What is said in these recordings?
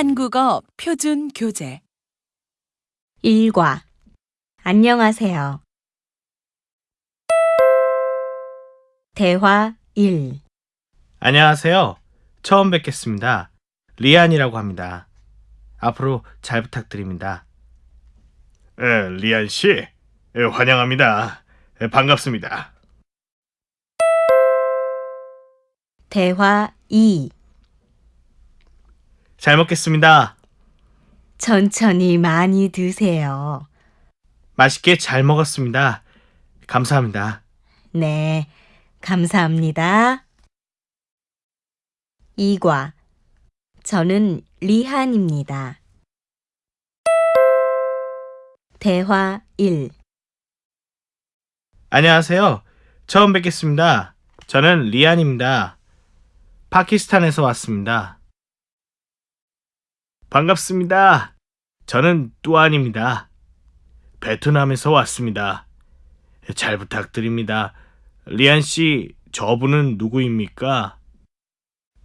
한국어 표준 교재 일과 안녕하세요. 대화 1 안녕하세요. 처음 뵙겠습니다. 리안이라고 합니다. 앞으로 잘 부탁드립니다. 에, 리안 씨, 에, 환영합니다. 에, 반갑습니다. 대화 2 잘 먹겠습니다. 천천히 많이 드세요. 맛있게 잘 먹었습니다. 감사합니다. 네, 감사합니다. 이과 저는 리한입니다. 대화 1 안녕하세요. 처음 뵙겠습니다. 저는 리안입니다. 파키스탄에서 왔습니다. 반갑습니다. 저는 뚜안입니다. 베트남에서 왔습니다. 잘 부탁드립니다. 리안 씨, 저분은 누구입니까?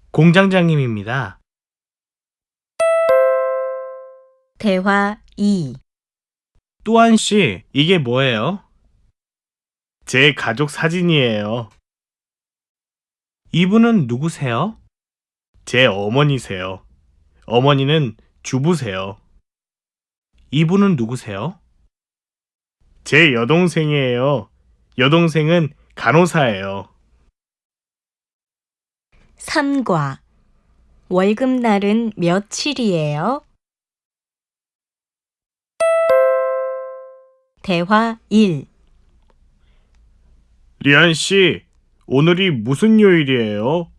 공장장님입니다. 대화 2 뚜안 씨, 이게 뭐예요? 제 가족 사진이에요. 이분은 누구세요? 제 어머니세요. 어머니는 주부세요. 이분은 누구세요? 제 여동생이에요. 여동생은 간호사예요. 3과 월급날은 며칠이에요? 대화 1 리안 씨, 오늘이 무슨 요일이에요?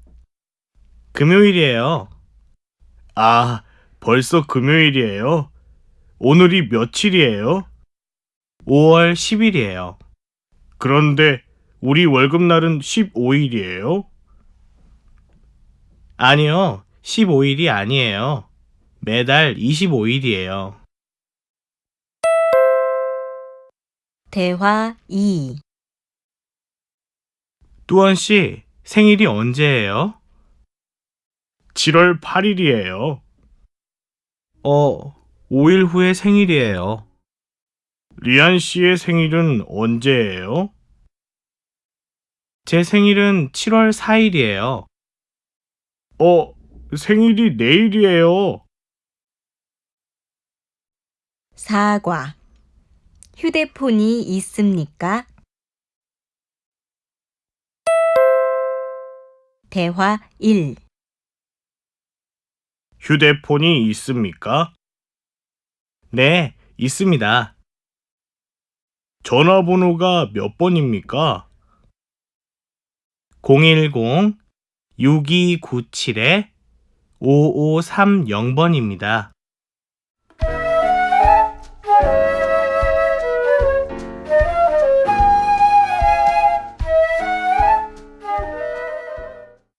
금요일이에요. 아, 벌써 금요일이에요? 오늘이 며칠이에요? 5월 10일이에요. 그런데 우리 월급날은 15일이에요? 아니요, 15일이 아니에요. 매달 25일이에요. 대화 2 뚜원 씨, 생일이 언제예요? 7월 8일이에요. 어, 5일 후에 생일이에요. 리안 씨의 생일은 언제예요? 제 생일은 7월 4일이에요. 어, 생일이 내일이에요. 4과 휴대폰이 있습니까? 대화 1 휴대폰이 있습니까? 네, 있습니다. 전화번호가 몇 번입니까? 010-6297-5530번입니다.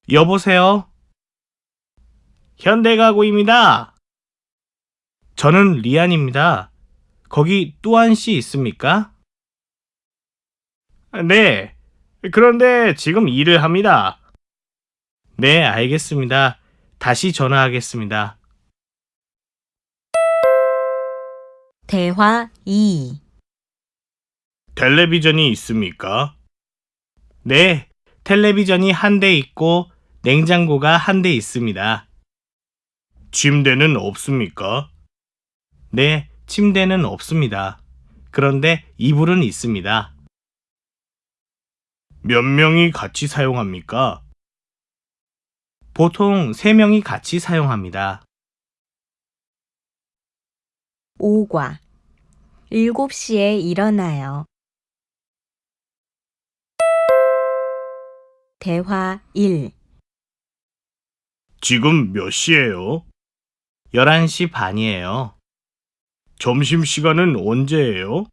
여보세요? 현대가구입니다. 저는 리안입니다. 거기 뚜안 씨 있습니까? 네. 그런데 지금 일을 합니다. 네, 알겠습니다. 다시 전화하겠습니다. 대화 2 텔레비전이 있습니까? 네, 텔레비전이 한 대 있고 냉장고가 한 대 있습니다. 침대는 없습니까? 네, 침대는 없습니다. 그런데 이불은 있습니다. 몇 명이 같이 사용합니까? 보통 3명이 같이 사용합니다. 5과 7시에 일어나요. 대화 1 지금 몇 시예요? 11시 반이에요. 점심시간은 언제예요?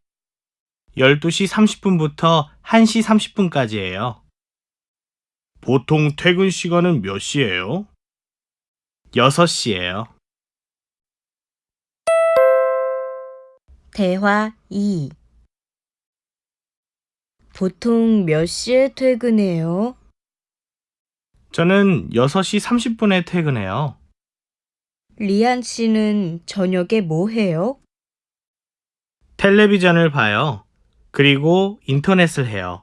12시 30분부터 1시 30분까지예요. 보통 퇴근 시간은 몇 시예요? 6시예요. 대화 2 보통 몇 시에 퇴근해요? 저는 6시 30분에 퇴근해요. 리안 씨는 저녁에 뭐 해요? 텔레비전을 봐요. 그리고 인터넷을 해요.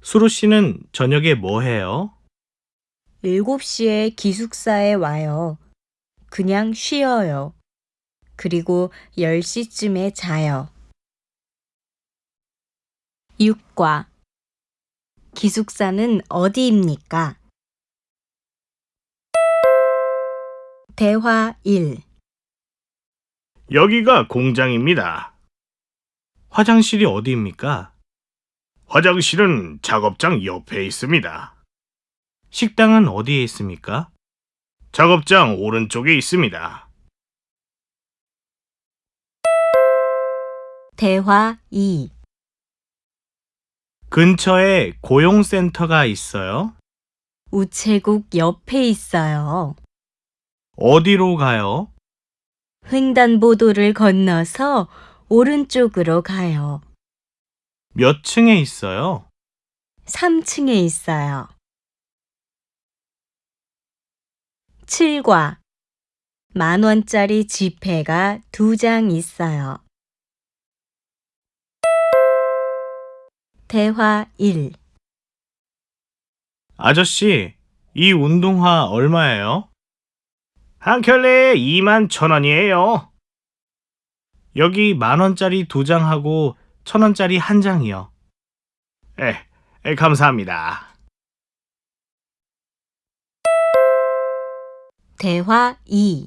수루 씨는 저녁에 뭐 해요? 7시에 기숙사에 와요. 그냥 쉬어요. 그리고 10시쯤에 자요. 6과 기숙사는 어디입니까? 대화 1 여기가 공장입니다. 화장실이 어디입니까? 화장실은 작업장 옆에 있습니다. 식당은 어디에 있습니까? 작업장 오른쪽에 있습니다. 대화 2 근처에 고용센터가 있어요. 우체국 옆에 있어요. 어디로 가요? 횡단보도를 건너서 오른쪽으로 가요. 몇 층에 있어요? 3층에 있어요. 7과 만 원짜리 지폐가 두 장 있어요. 대화 1 아저씨, 이 운동화 얼마예요? 한 켤레에 2만 천 원이에요. 여기 만 원짜리 두 장하고 천 원짜리 한 장이요. 에, 에, 감사합니다. 대화 2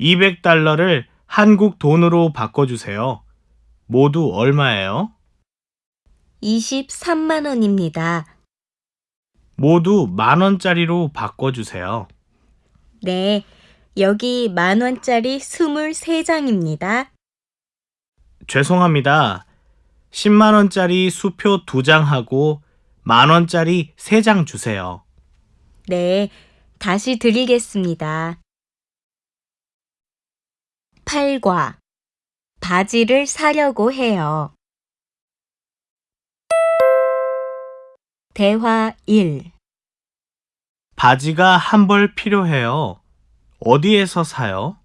200달러를 한국 돈으로 바꿔주세요. 모두 얼마예요? 23만 원입니다. 모두 만 원짜리로 바꿔주세요. 네, 여기 만 원짜리 23장입니다. 죄송합니다. 10만 원짜리 수표 두 장하고 만 원짜리 세장 주세요. 네, 다시 드리겠습니다. 8과 바지를 사려고 해요. 대화 1 바지가 한 벌 필요해요. 어디에서 사요?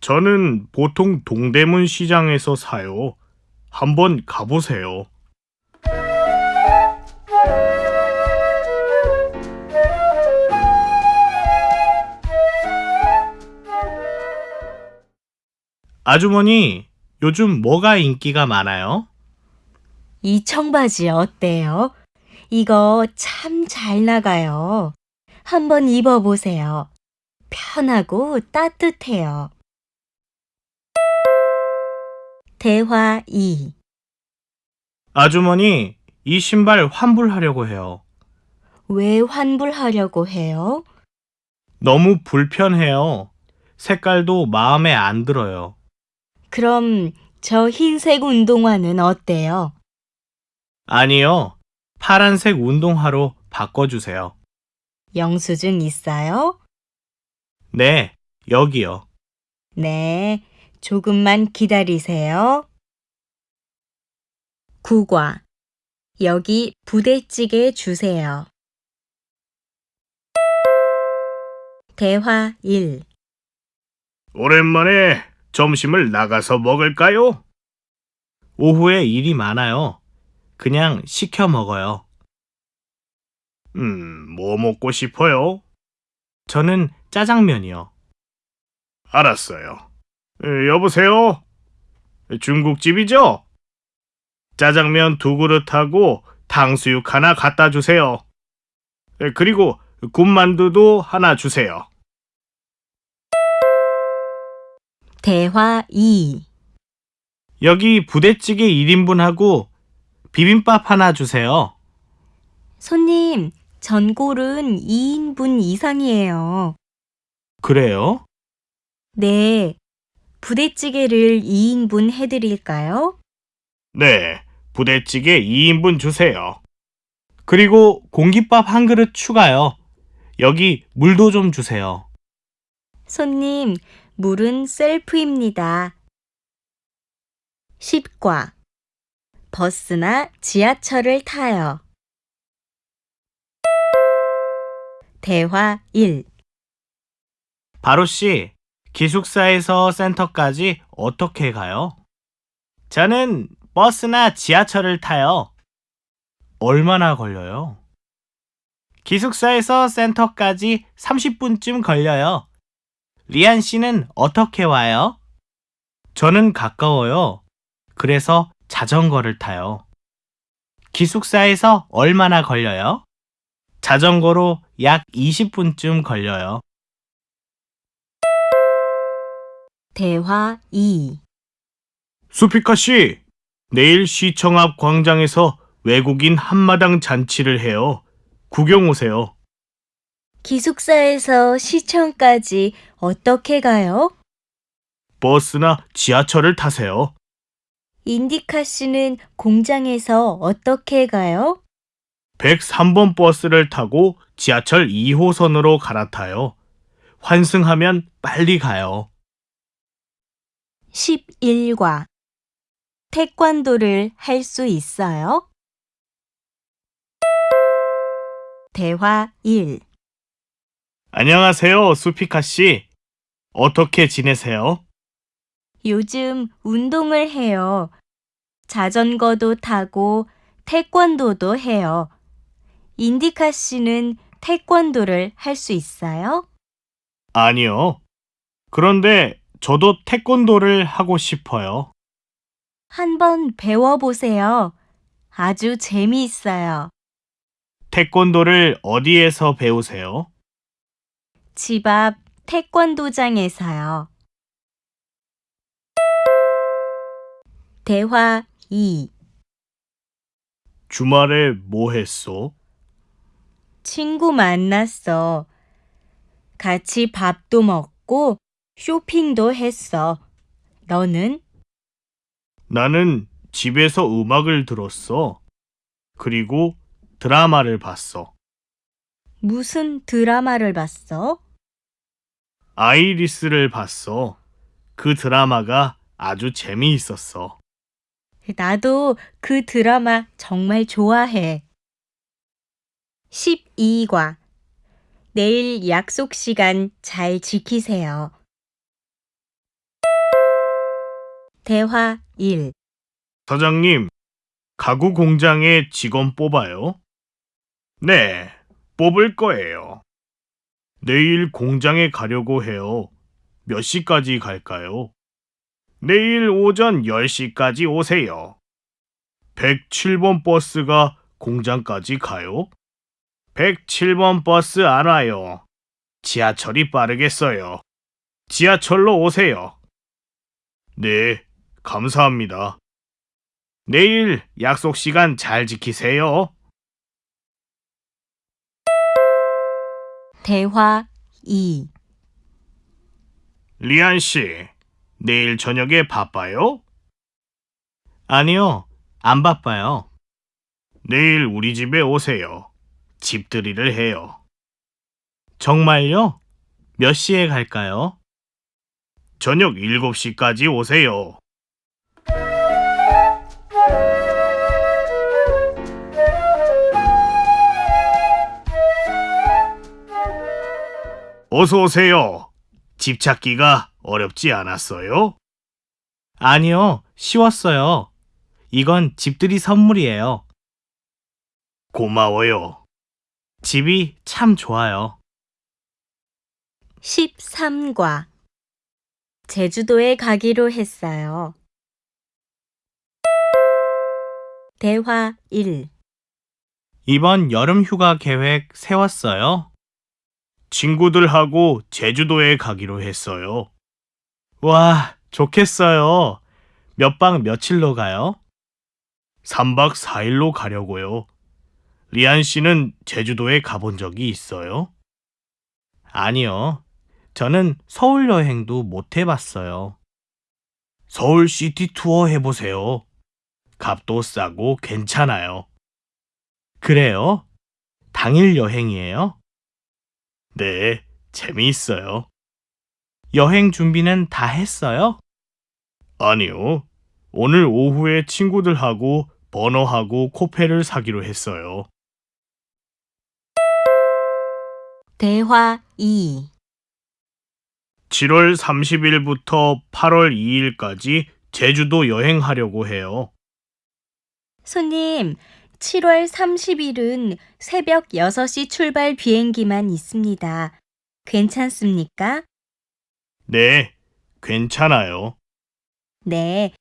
저는 보통 동대문 시장에서 사요. 한번 가보세요. 아주머니, 요즘 뭐가 인기가 많아요? 이 청바지 어때요? 이거 참 잘 나가요. 한번 입어보세요. 편하고 따뜻해요. 대화 2 아주머니, 이 신발 환불하려고 해요. 왜 환불하려고 해요? 너무 불편해요. 색깔도 마음에 안 들어요. 그럼 저 흰색 운동화는 어때요? 아니요. 파란색 운동화로 바꿔주세요. 영수증 있어요? 네, 여기요. 네, 조금만 기다리세요. 9과 여기 부대찌개 주세요. 대화 1 오랜만에 점심을 나가서 먹을까요? 오후에 일이 많아요. 그냥 시켜 먹어요. 음, 뭐 먹고 싶어요? 저는 짜장면이요. 알았어요. 에, 여보세요? 중국집이죠? 짜장면 두 그릇하고 탕수육 하나 갖다 주세요. 에, 그리고 군만두도 하나 주세요. 대화 2 여기 부대찌개 1인분하고 비빔밥 하나 주세요. 손님, 전골은 2인분 이상이에요. 그래요? 네, 부대찌개를 2인분 해드릴까요? 네, 부대찌개 2인분 주세요. 그리고 공깃밥 한 그릇 추가요. 여기 물도 좀 주세요. 손님, 물은 셀프입니다. 10과 버스나 지하철을 타요. 대화 1 바로 씨, 기숙사에서 센터까지 어떻게 가요? 저는 버스나 지하철을 타요. 얼마나 걸려요? 기숙사에서 센터까지 30분쯤 걸려요. 리안 씨는 어떻게 와요? 저는 가까워요. 그래서 자전거를 타요. 기숙사에서 얼마나 걸려요? 자전거로 약 20분쯤 걸려요. 대화 2. 수피카 씨, 내일 시청 앞 광장에서 외국인 한마당 잔치를 해요. 구경 오세요. 기숙사에서 시청까지 어떻게 가요? 버스나 지하철을 타세요. 인디카 씨는 공장에서 어떻게 가요? 103번 버스를 타고 지하철 2호선으로 갈아타요. 환승하면 빨리 가요. 11과 태권도를 할 수 있어요? 대화 1. 안녕하세요, 수피카 씨. 어떻게 지내세요? 요즘 운동을 해요. 자전거도 타고 태권도도 해요. 인디카 씨는 태권도를 할 수 있어요? 아니요. 그런데 저도 태권도를 하고 싶어요. 한번 배워보세요. 아주 재미있어요. 태권도를 어디에서 배우세요? 집 앞 태권도장에서요. 대화 2. 주말에 뭐 했어? 친구 만났어. 같이 밥도 먹고 쇼핑도 했어. 너는? 나는 집에서 음악을 들었어. 그리고 드라마를 봤어. 무슨 드라마를 봤어? 아이리스를 봤어. 그 드라마가 아주 재미있었어. 나도 그 드라마 정말 좋아해. 12과 내일 약속 시간 잘 지키세요. 대화 1. 사장님, 가구 공장에 직원 뽑아요? 네, 뽑을 거예요. 내일 공장에 가려고 해요. 몇 시까지 갈까요? 내일 오전 10시까지 오세요. 107번 버스가 공장까지 가요? 107번 버스 안 와요. 지하철이 빠르겠어요. 지하철로 오세요. 네, 감사합니다. 내일 약속 시간 잘 지키세요. 대화 2. 리안 씨, 내일 저녁에 바빠요? 아니요, 안 바빠요. 내일 우리 집에 오세요. 집들이를 해요. 정말요? 몇 시에 갈까요? 저녁 7시까지 오세요. 어서 오세요. 집 찾기가 어렵지 않았어요? 아니요, 쉬웠어요. 이건 집들이 선물이에요. 고마워요. 집이 참 좋아요. 13과 제주도에 가기로 했어요. 대화 1. 이번 여름 휴가 계획 세웠어요? 친구들하고 제주도에 가기로 했어요. 와, 좋겠어요. 몇 박 며칠로 가요? 3박 4일로 가려고요. 리안 씨는 제주도에 가본 적이 있어요? 아니요. 저는 서울 여행도 못 해봤어요. 서울 시티 투어 해보세요. 값도 싸고 괜찮아요. 그래요? 당일 여행이에요? 네, 재미있어요. 여행 준비는 다 했어요? 아니요. 오늘 오후에 친구들하고 버너하고 코페를 사기로 했어요. 대화 2. 7월 30일부터 8월 2일까지 제주도 여행하려고 해요. 손님, 7월 30일은 새벽 6시 출발 비행기만 있습니다. 괜찮습니까? 네, 괜찮아요. 네.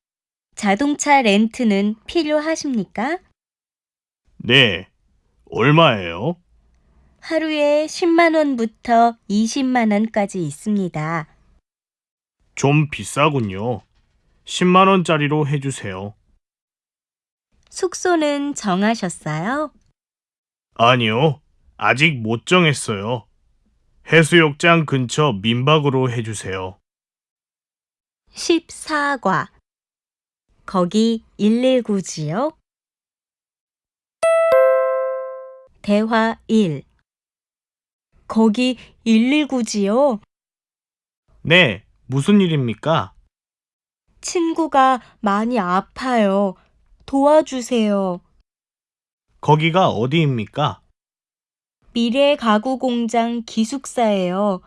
자동차 렌트는 필요하십니까? 네, 얼마예요? 하루에 10만 원부터 20만 원까지 있습니다. 좀 비싸군요. 10만 원짜리로 해주세요. 숙소는 정하셨어요? 아니요, 아직 못 정했어요. 해수욕장 근처 민박으로 해주세요. 14과. 거기 119지요? 대화 1. 거기 119지요? 네, 무슨 일입니까? 친구가 많이 아파요. 도와주세요. 거기가 어디입니까? 미래 가구 공장 기숙사예요.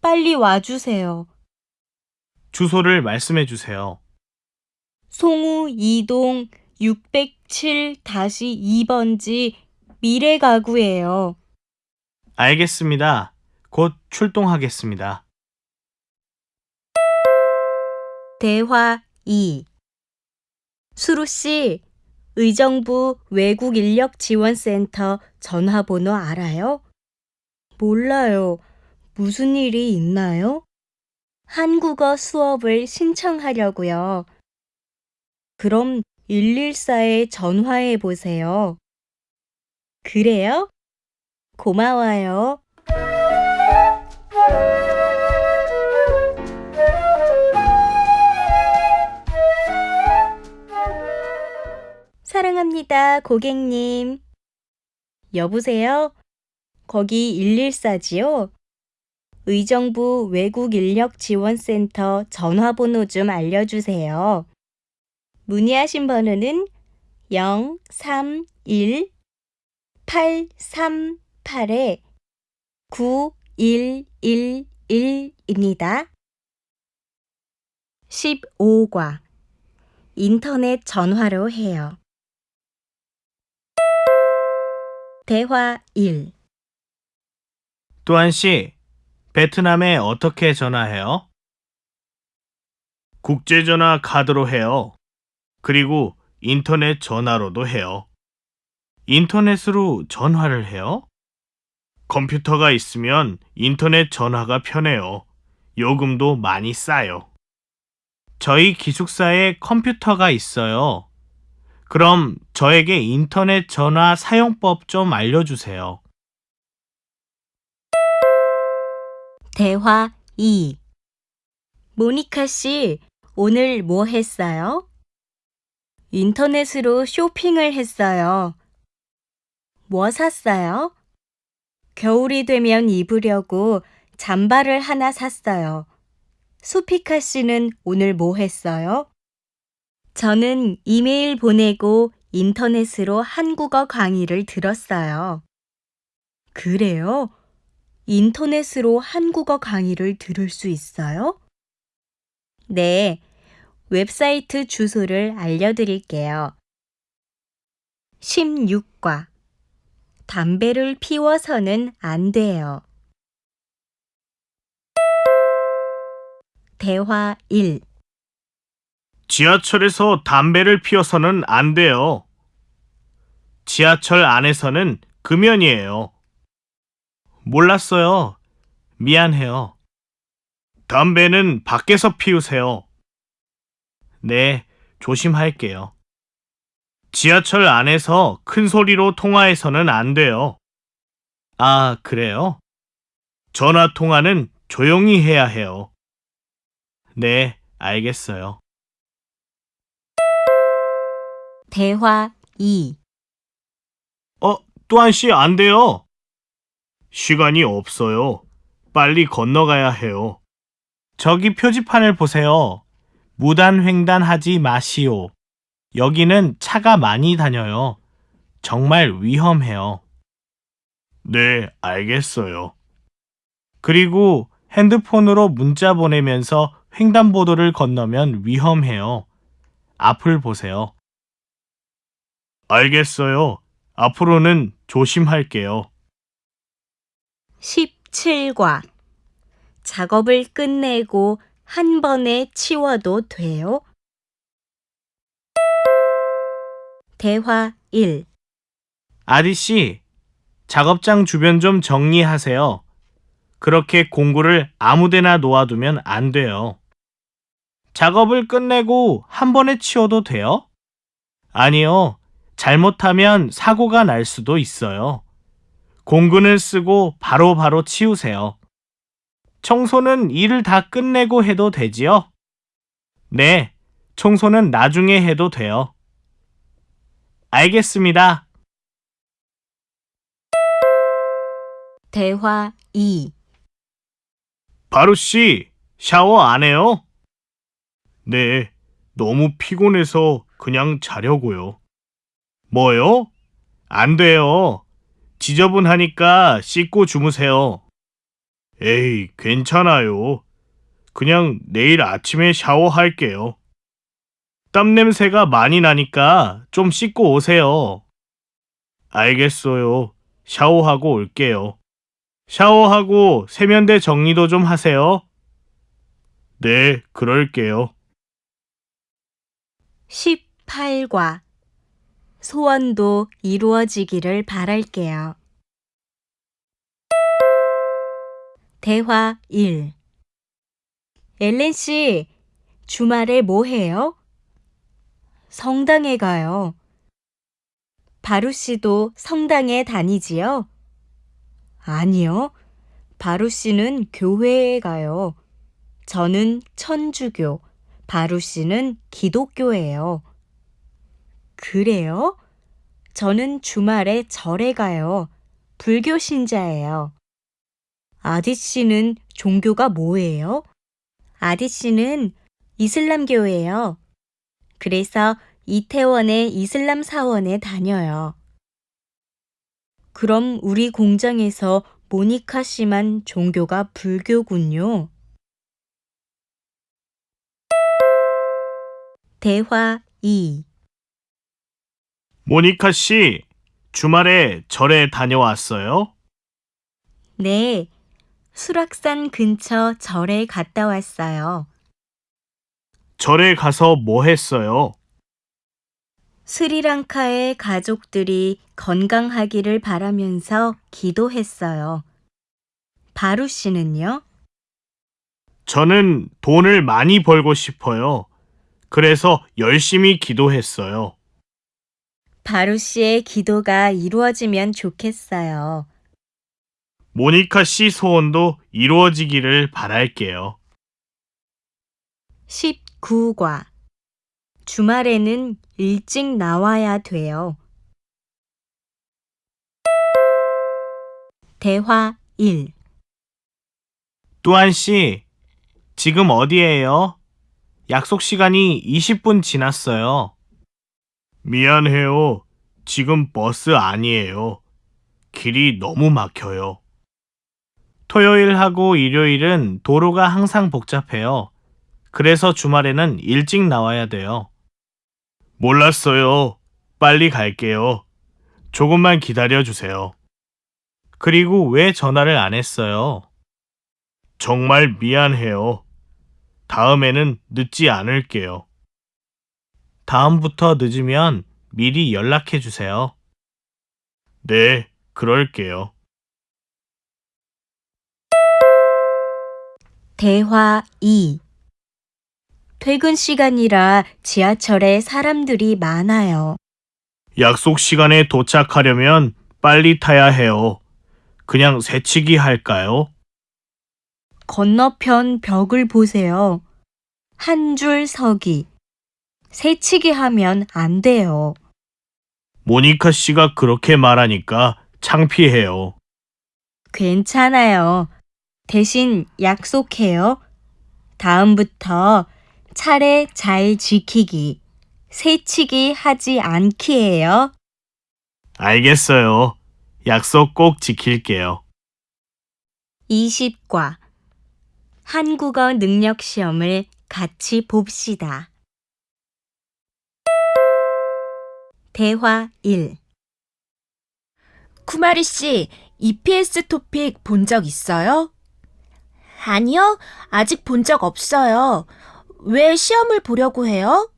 빨리 와주세요. 주소를 말씀해 주세요. 송우 2동 607-2번지 미래 가구예요. 알겠습니다. 곧 출동하겠습니다. 대화 2 수루 씨, 의정부 외국인력지원센터 전화번호 알아요? 몰라요. 무슨 일이 있나요? 한국어 수업을 신청하려고요. 그럼 114에 전화해 보세요. 그래요? 고마워요. 사랑합니다, 고객님. 여보세요? 거기 114지요? 의정부 외국 인력 지원센터 전화번호 좀 알려주세요. 문의하신 번호는 031-838-9111입니다. 15과 인터넷 전화로 해요. 대화 1 또한 씨, 베트남에 어떻게 전화해요? 국제전화 카드로 해요. 그리고 인터넷 전화로도 해요. 인터넷으로 전화를 해요? 컴퓨터가 있으면 인터넷 전화가 편해요. 요금도 많이 싸요. 저희 기숙사에 컴퓨터가 있어요. 그럼 저에게 인터넷 전화 사용법 좀 알려주세요. 대화 2 모니카 씨, 오늘 뭐 했어요? 인터넷으로 쇼핑을 했어요. 뭐 샀어요? 겨울이 되면 입으려고 잠바를 하나 샀어요. 수피카 씨는 오늘 뭐 했어요? 저는 이메일 보내고 인터넷으로 한국어 강의를 들었어요. 그래요? 인터넷으로 한국어 강의를 들을 수 있어요? 네, 웹사이트 주소를 알려드릴게요. 16과 담배를 피워서는 안 돼요. 대화 1 지하철에서 담배를 피워서는 안 돼요. 지하철 안에서는 금연이에요. 몰랐어요. 미안해요. 담배는 밖에서 피우세요. 네, 조심할게요. 지하철 안에서 큰 소리로 통화해서는 안 돼요. 아, 그래요? 전화 통화는 조용히 해야 해요. 네, 알겠어요. 대화 2 어, 또한 씨 안 돼요. 시간이 없어요. 빨리 건너가야 해요. 저기 표지판을 보세요. 무단횡단하지 마시오. 여기는 차가 많이 다녀요. 정말 위험해요. 네, 알겠어요. 그리고 핸드폰으로 문자 보내면서 횡단보도를 건너면 위험해요. 앞을 보세요. 알겠어요. 앞으로는 조심할게요. 17과 작업을 끝내고 한 번에 치워도 돼요? 대화 1 아디씨, 작업장 주변 좀 정리하세요. 그렇게 공구를 아무데나 놓아두면 안 돼요. 작업을 끝내고 한 번에 치워도 돼요? 아니요. 잘못하면 사고가 날 수도 있어요. 공구는 쓰고 바로 바로 치우세요. 청소는 일을 다 끝내고 해도 되지요? 네, 청소는 나중에 해도 돼요. 알겠습니다. 대화 2 바로 씨, 샤워 안 해요? 네, 너무 피곤해서 그냥 자려고요. 뭐요? 안 돼요. 지저분하니까 씻고 주무세요. 에이, 괜찮아요. 그냥 내일 아침에 샤워할게요. 땀 냄새가 많이 나니까 좀 씻고 오세요. 알겠어요. 샤워하고 올게요. 샤워하고 세면대 정리도 좀 하세요. 네, 그럴게요. 18과 소원도 이루어지기를 바랄게요. 대화 1 엘렌 씨, 주말에 뭐 해요? 성당에 가요. 바루 씨도 성당에 다니지요? 아니요. 바루 씨는 교회에 가요. 저는 천주교, 바루 씨는 기독교예요. 그래요? 저는 주말에 절에 가요. 불교 신자예요. 아디 씨는 종교가 뭐예요? 아디 씨는 이슬람교예요. 그래서 이태원의 이슬람 사원에 다녀요. 그럼 우리 공장에서 모니카 씨만 종교가 불교군요. 대화 2 모니카 씨, 주말에 절에 다녀왔어요? 네, 수락산 근처 절에 갔다 왔어요. 절에 가서 뭐 했어요? 스리랑카의 가족들이 건강하기를 바라면서 기도했어요. 바루 씨는요? 저는 돈을 많이 벌고 싶어요. 그래서 열심히 기도했어요. 바루 씨의 기도가 이루어지면 좋겠어요. 모니카 씨 소원도 이루어지기를 바랄게요. 19과 주말에는 일찍 나와야 돼요. 대화 1 뚜안 씨, 지금 어디에요? 약속 시간이 20분 지났어요. 미안해요. 지금 버스 아니에요. 길이 너무 막혀요. 토요일하고 일요일은 도로가 항상 복잡해요. 그래서 주말에는 일찍 나와야 돼요. 몰랐어요. 빨리 갈게요. 조금만 기다려 주세요. 그리고 왜 전화를 안 했어요? 정말 미안해요. 다음에는 늦지 않을게요. 다음부터 늦으면 미리 연락해 주세요. 네, 그럴게요. 대화 2 퇴근 시간이라 지하철에 사람들이 많아요. 약속 시간에 도착하려면 빨리 타야 해요. 그냥 새치기 할까요? 건너편 벽을 보세요. 한 줄 서기. 새치기 하면 안 돼요. 모니카 씨가 그렇게 말하니까 창피해요. 괜찮아요. 대신 약속해요. 다음부터 차례 잘 지키기. 새치기 하지 않기예요. 알겠어요. 약속 꼭 지킬게요. 20과 한국어 능력 시험을 같이 봅시다. 대화 1. 쿠마리 씨, EPS 토픽 본 적 있어요? 아니요, 아직 본 적 없어요. 왜 시험을 보려고 해요?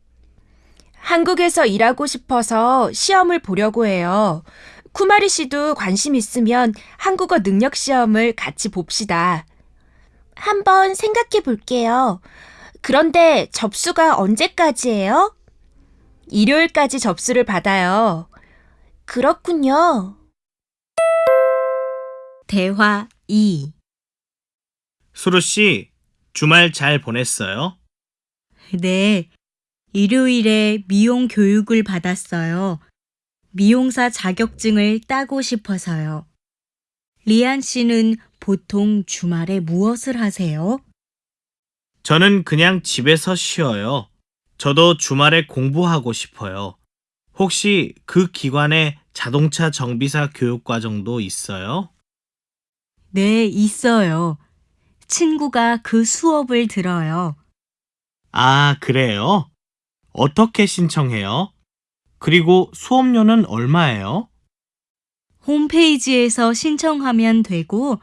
한국에서 일하고 싶어서 시험을 보려고 해요. 쿠마리 씨도 관심 있으면 한국어 능력 시험을 같이 봅시다. 한번 생각해 볼게요. 그런데 접수가 언제까지예요? 일요일까지 접수를 받아요. 그렇군요. 대화 2. 수루 씨, 주말 잘 보냈어요? 네. 일요일에 미용 교육을 받았어요. 미용사 자격증을 따고 싶어서요. 리안 씨는 보통 주말에 무엇을 하세요? 저는 그냥 집에서 쉬어요. 저도 주말에 공부하고 싶어요. 혹시 그 기관에 자동차 정비사 교육과정도 있어요? 네, 있어요. 친구가 그 수업을 들어요. 아, 그래요? 어떻게 신청해요? 그리고 수업료는 얼마예요? 홈페이지에서 신청하면 되고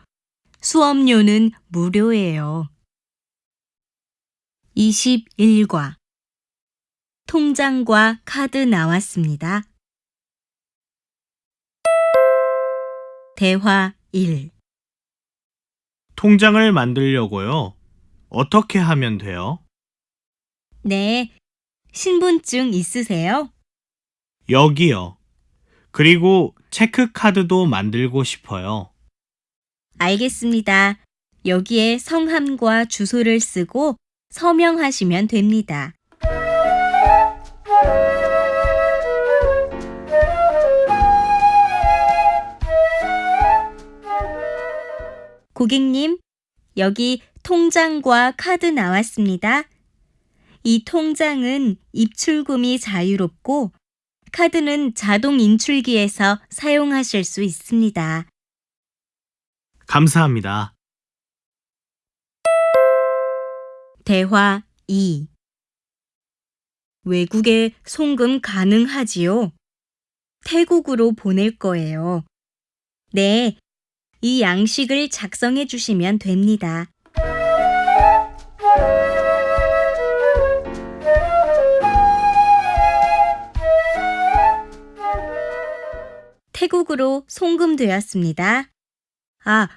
수업료는 무료예요. 21과 통장과 카드 나왔습니다. 대화 1. 통장을 만들려고요. 어떻게 하면 돼요? 네. 신분증 있으세요? 여기요. 그리고 체크카드도 만들고 싶어요. 알겠습니다. 여기에 성함과 주소를 쓰고 서명하시면 됩니다. 고객님, 여기 통장과 카드 나왔습니다. 이 통장은 입출금이 자유롭고 카드는 자동 인출기에서 사용하실 수 있습니다. 감사합니다. 대화 2 외국에 송금 가능하지요? 태국으로 보낼 거예요. 네, 이 양식을 작성해 주시면 됩니다. 태국으로 송금되었습니다. 아,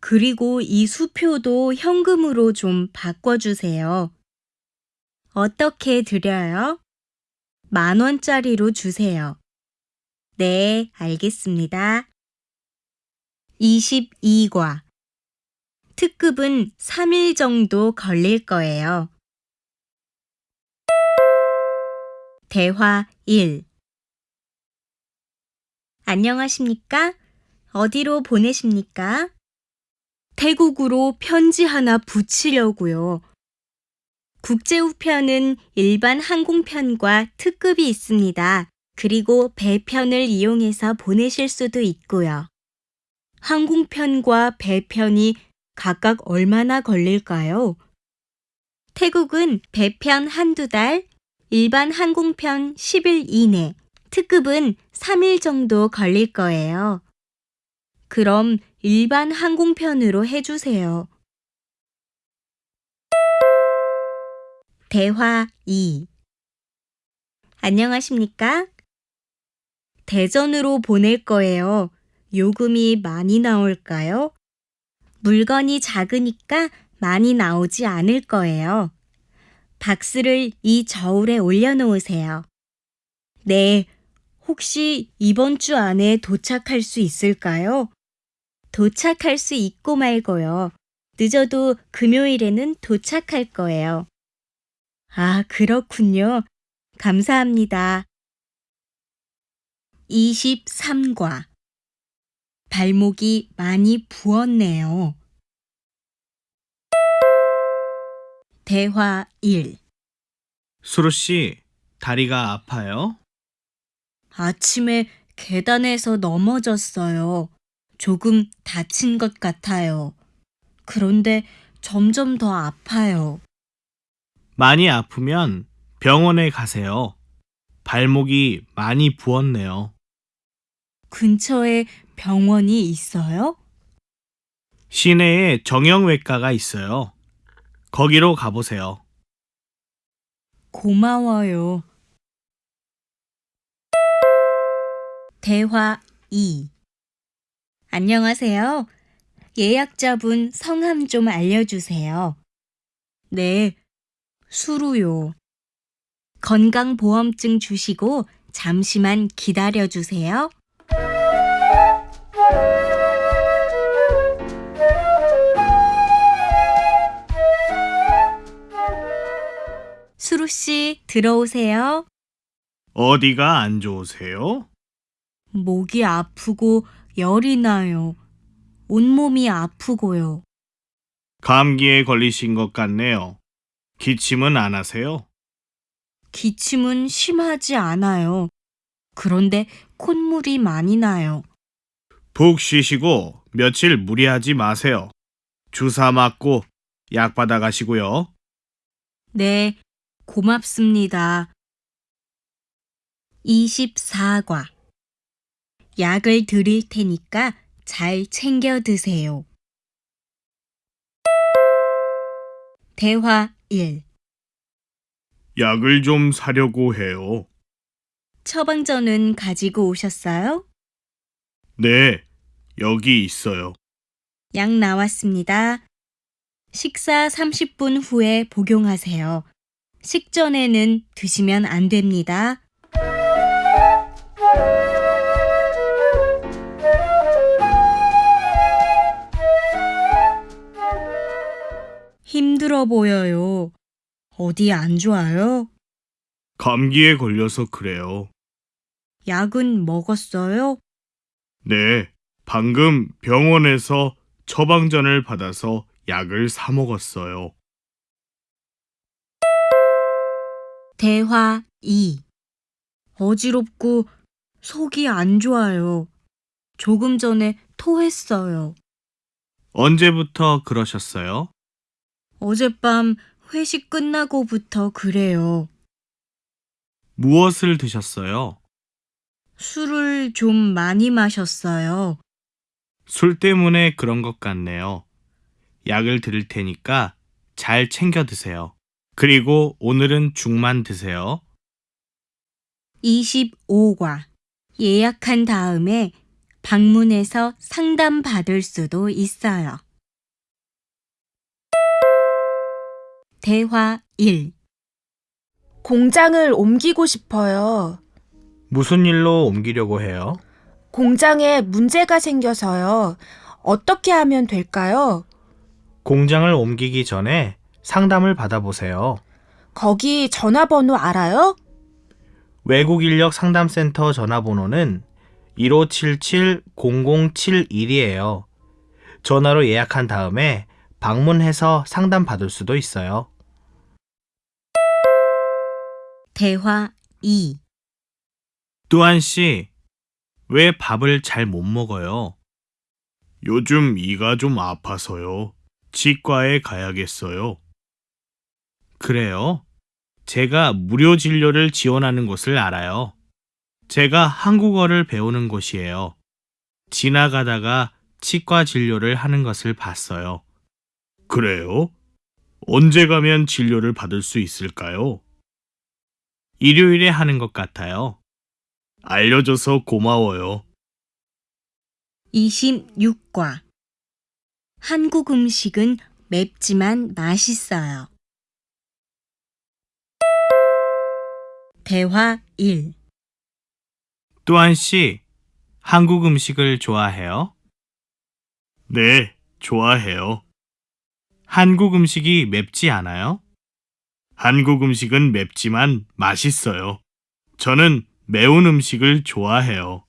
그리고 이 수표도 현금으로 좀 바꿔주세요. 어떻게 드려요? 만 원짜리로 주세요. 네, 알겠습니다. 22과 특급은 3일 정도 걸릴 거예요. 대화 1 안녕하십니까? 어디로 보내십니까? 태국으로 편지 하나 붙이려고요. 국제우편은 일반 항공편과 특급이 있습니다. 그리고 배편을 이용해서 보내실 수도 있고요. 항공편과 배편이 각각 얼마나 걸릴까요? 태국은 배편 한두 달, 일반 항공편 10일 이내, 특급은 3일 정도 걸릴 거예요. 그럼 일반 항공편으로 해주세요. 대화 2 안녕하십니까? 대전으로 보낼 거예요. 요금이 많이 나올까요? 물건이 작으니까 많이 나오지 않을 거예요. 박스를 이 저울에 올려놓으세요. 네, 혹시 이번 주 안에 도착할 수 있을까요? 도착할 수 있고 말고요. 늦어도 금요일에는 도착할 거예요. 아, 그렇군요. 감사합니다. 23과 발목이 많이 부었네요. 대화 1 수루 씨, 다리가 아파요? 아침에 계단에서 넘어졌어요. 조금 다친 것 같아요. 그런데 점점 더 아파요. 많이 아프면 병원에 가세요. 발목이 많이 부었네요. 근처에 병원이 있어요? 시내에 정형외과가 있어요. 거기로 가보세요. 고마워요. 대화 2 안녕하세요. 예약자분 성함 좀 알려주세요. 네, 수루요. 건강보험증 주시고 잠시만 기다려주세요. 수루 씨, 들어오세요. 어디가 안 좋으세요? 목이 아프고 열이 나요. 온몸이 아프고요. 감기에 걸리신 것 같네요. 기침은 안 하세요? 기침은 심하지 않아요. 그런데 콧물이 많이 나요. 푹 쉬시고 며칠 무리하지 마세요. 주사 맞고 약 받아 가시고요. 네, 고맙습니다. 24과 약을 드릴 테니까 잘 챙겨 드세요. 대화 1 약을 좀 사려고 해요. 처방전은 가지고 오셨어요? 네, 여기 있어요. 약 나왔습니다. 식사 30분 후에 복용하세요. 식전에는 드시면 안 됩니다. 힘들어 보여요. 어디 안 좋아요? 감기에 걸려서 그래요. 약은 먹었어요? 네, 방금 병원에서 처방전을 받아서 약을 사 먹었어요. 대화 2 어지럽고 속이 안 좋아요. 조금 전에 토했어요. 언제부터 그러셨어요? 어젯밤 회식 끝나고부터 그래요. 무엇을 드셨어요? 술을 좀 많이 마셨어요. 술 때문에 그런 것 같네요. 약을 드릴 테니까 잘 챙겨 드세요. 그리고 오늘은 죽만 드세요. 25과 예약한 다음에 방문해서 상담 받을 수도 있어요. 대화 1 공장을 옮기고 싶어요. 무슨 일로 옮기려고 해요? 공장에 문제가 생겨서요. 어떻게 하면 될까요? 공장을 옮기기 전에 상담을 받아보세요. 거기 전화번호 알아요? 외국 인력 상담센터 전화번호는 1577-0071이에요. 전화로 예약한 다음에 방문해서 상담 받을 수도 있어요. 대화 2 뚜한 씨, 왜 밥을 잘 못 먹어요? 요즘 이가 좀 아파서요. 치과에 가야겠어요. 그래요? 제가 무료 진료를 지원하는 곳을 알아요. 제가 한국어를 배우는 곳이에요. 지나가다가 치과 진료를 하는 것을 봤어요. 그래요? 언제 가면 진료를 받을 수 있을까요? 일요일에 하는 것 같아요. 알려줘서 고마워요. 26과 한국 음식은 맵지만 맛있어요. 대화 1 뚜한 씨, 한국 음식을 좋아해요? 네, 좋아해요. 한국 음식이 맵지 않아요? 한국 음식은 맵지만 맛있어요. 저는 매운 음식을 좋아해요.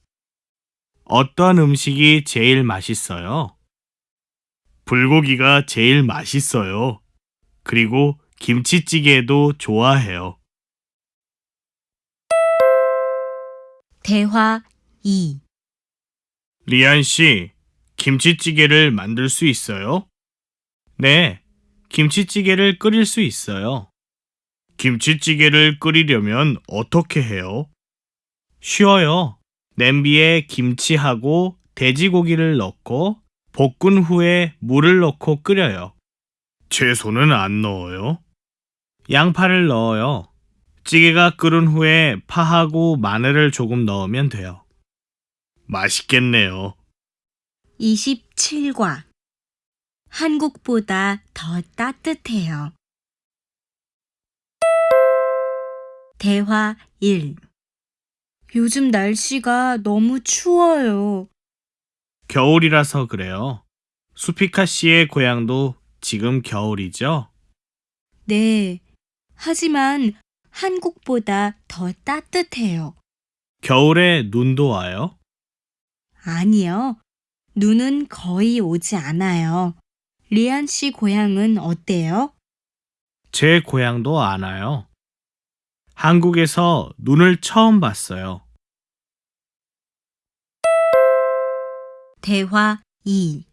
어떤 음식이 제일 맛있어요? 불고기가 제일 맛있어요. 그리고 김치찌개도 좋아해요. 대화 2 리안 씨, 김치찌개를 만들 수 있어요? 네, 김치찌개를 끓일 수 있어요. 김치찌개를 끓이려면 어떻게 해요? 쉬워요. 냄비에 김치하고 돼지고기를 넣고 볶은 후에 물을 넣고 끓여요. 채소는 안 넣어요? 양파를 넣어요. 찌개가 끓은 후에 파하고 마늘을 조금 넣으면 돼요. 맛있겠네요. 27과 한국보다 더 따뜻해요. 대화 1 요즘 날씨가 너무 추워요. 겨울이라서 그래요. 수피카 씨의 고향도 지금 겨울이죠? 네. 하지만 한국보다 더 따뜻해요. 겨울에 눈도 와요? 아니요. 눈은 거의 오지 않아요. 리안 씨 고향은 어때요? 제 고향도 안 와요. 한국에서 눈을 처음 봤어요. 대화 2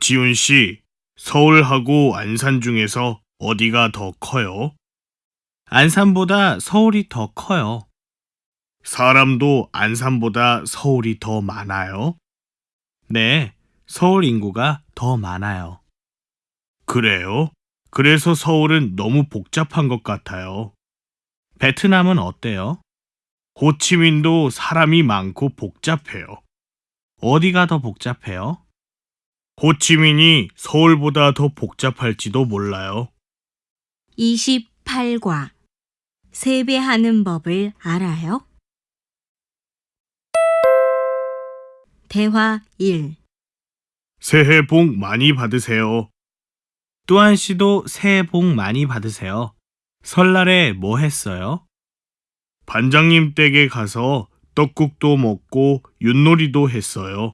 지훈 씨, 서울하고 안산 중에서 어디가 더 커요? 안산보다 서울이 더 커요. 사람도 안산보다 서울이 더 많아요? 네, 서울 인구가 더 많아요. 그래요? 그래서 서울은 너무 복잡한 것 같아요. 베트남은 어때요? 호치민도 사람이 많고 복잡해요. 어디가 더 복잡해요? 호치민이 서울보다 더 복잡할지도 몰라요. 28과 세배하는 법을 알아요? 대화 1 새해 복 많이 받으세요. 뚜한 씨도 새해 복 많이 받으세요. 설날에 뭐 했어요? 반장님 댁에 가서 떡국도 먹고 윷놀이도 했어요.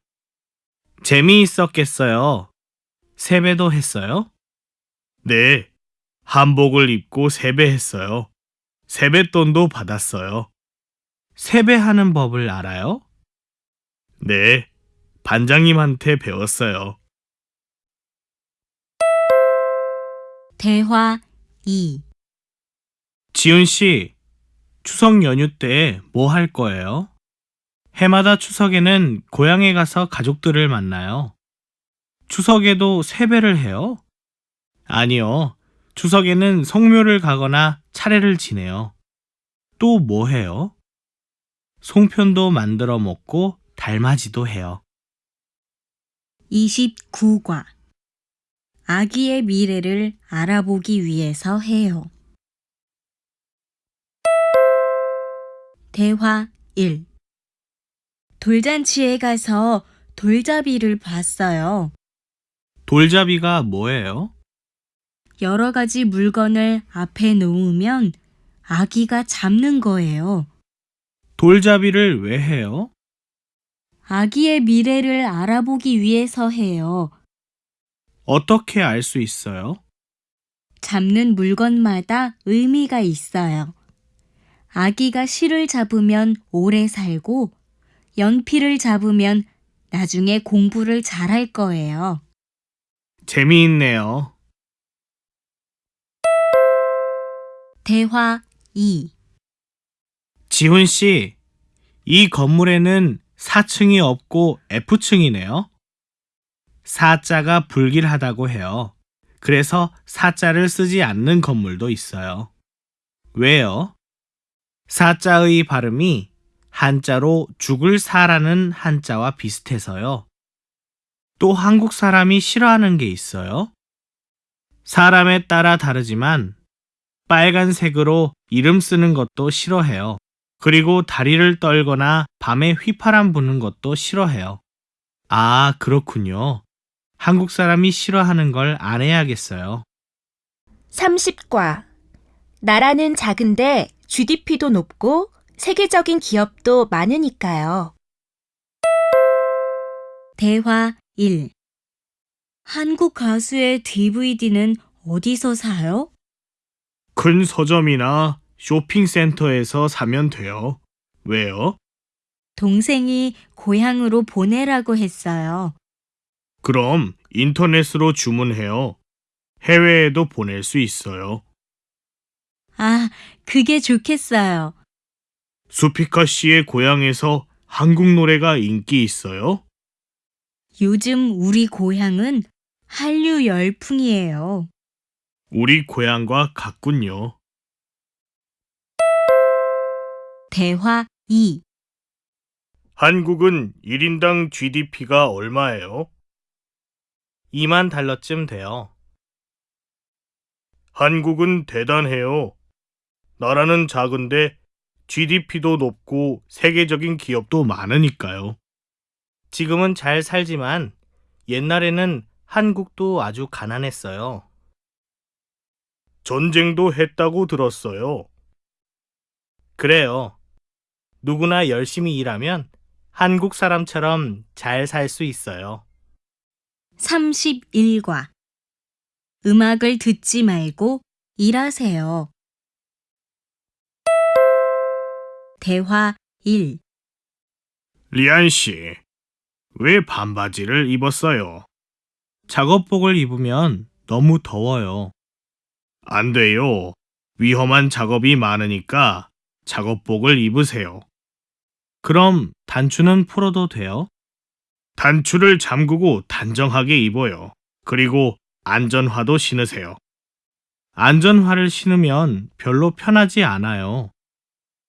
재미있었겠어요. 세배도 했어요? 네. 한복을 입고 세배했어요. 세뱃돈도 받았어요. 세배하는 법을 알아요? 네. 반장님한테 배웠어요. 대화 2 지은 씨, 추석 연휴 때 뭐 할 거예요? 해마다 추석에는 고향에 가서 가족들을 만나요. 추석에도 세배를 해요? 아니요. 추석에는 성묘를 가거나 차례를 지내요. 또 뭐 해요? 송편도 만들어 먹고 달맞이도 해요. 29과 아기의 미래를 알아보기 위해서 해요. 대화 1 돌잔치에 가서 돌잡이를 봤어요. 돌잡이가 뭐예요? 여러 가지 물건을 앞에 놓으면 아기가 잡는 거예요. 돌잡이를 왜 해요? 아기의 미래를 알아보기 위해서 해요. 어떻게 알 수 있어요? 잡는 물건마다 의미가 있어요. 아기가 실을 잡으면 오래 살고 연필을 잡으면 나중에 공부를 잘할 거예요. 재미있네요. 대화 2 지훈 씨, 이 건물에는 4층이 없고 F층이네요. 4자가 불길하다고 해요. 그래서 4자를 쓰지 않는 건물도 있어요. 왜요? 4자의 발음이 한자로 죽을 사라는 한자와 비슷해서요. 또 한국 사람이 싫어하는 게 있어요. 사람에 따라 다르지만 빨간색으로 이름 쓰는 것도 싫어해요. 그리고 다리를 떨거나 밤에 휘파람 부는 것도 싫어해요. 아, 그렇군요. 한국 사람이 싫어하는 걸 안 해야겠어요. 30과 나라는 작은데 GDP도 높고 세계적인 기업도 많으니까요. 대화 1 한국 가수의 DVD는 어디서 사요? 큰 서점이나 쇼핑센터에서 사면 돼요. 왜요? 동생이 고향으로 보내라고 했어요. 그럼 인터넷으로 주문해요. 해외에도 보낼 수 있어요. 아, 그게 좋겠어요. 수피카 씨의 고향에서 한국 노래가 인기 있어요? 요즘 우리 고향은 한류 열풍이에요. 우리 고향과 같군요. 대화 2. 한국은 1인당 GDP가 얼마예요? 2만 달러쯤 돼요. 한국은 대단해요. 나라는 작은데 GDP도 높고 세계적인 기업도 많으니까요. 지금은 잘 살지만 옛날에는 한국도 아주 가난했어요. 전쟁도 했다고 들었어요. 그래요. 누구나 열심히 일하면 한국 사람처럼 잘 살 수 있어요. 31과. 음악을 듣지 말고 일하세요. 대화 1. 리안 씨, 왜 반바지를 입었어요? 작업복을 입으면 너무 더워요. 안 돼요. 위험한 작업이 많으니까 작업복을 입으세요. 그럼 단추는 풀어도 돼요? 단추를 잠그고 단정하게 입어요. 그리고 안전화도 신으세요. 안전화를 신으면 별로 편하지 않아요.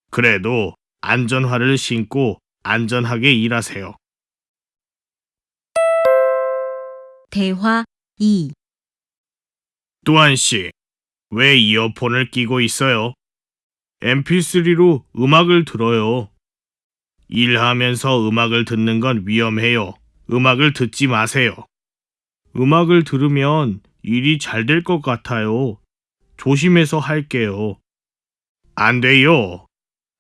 그래도 안전화를 신고 안전하게 일하세요. 대화 2. 뚜한 씨, 왜 이어폰을 끼고 있어요? mp3로 음악을 들어요. 일하면서 음악을 듣는 건 위험해요. 음악을 듣지 마세요. 음악을 들으면 일이 잘 될 것 같아요. 조심해서 할게요. 안 돼요.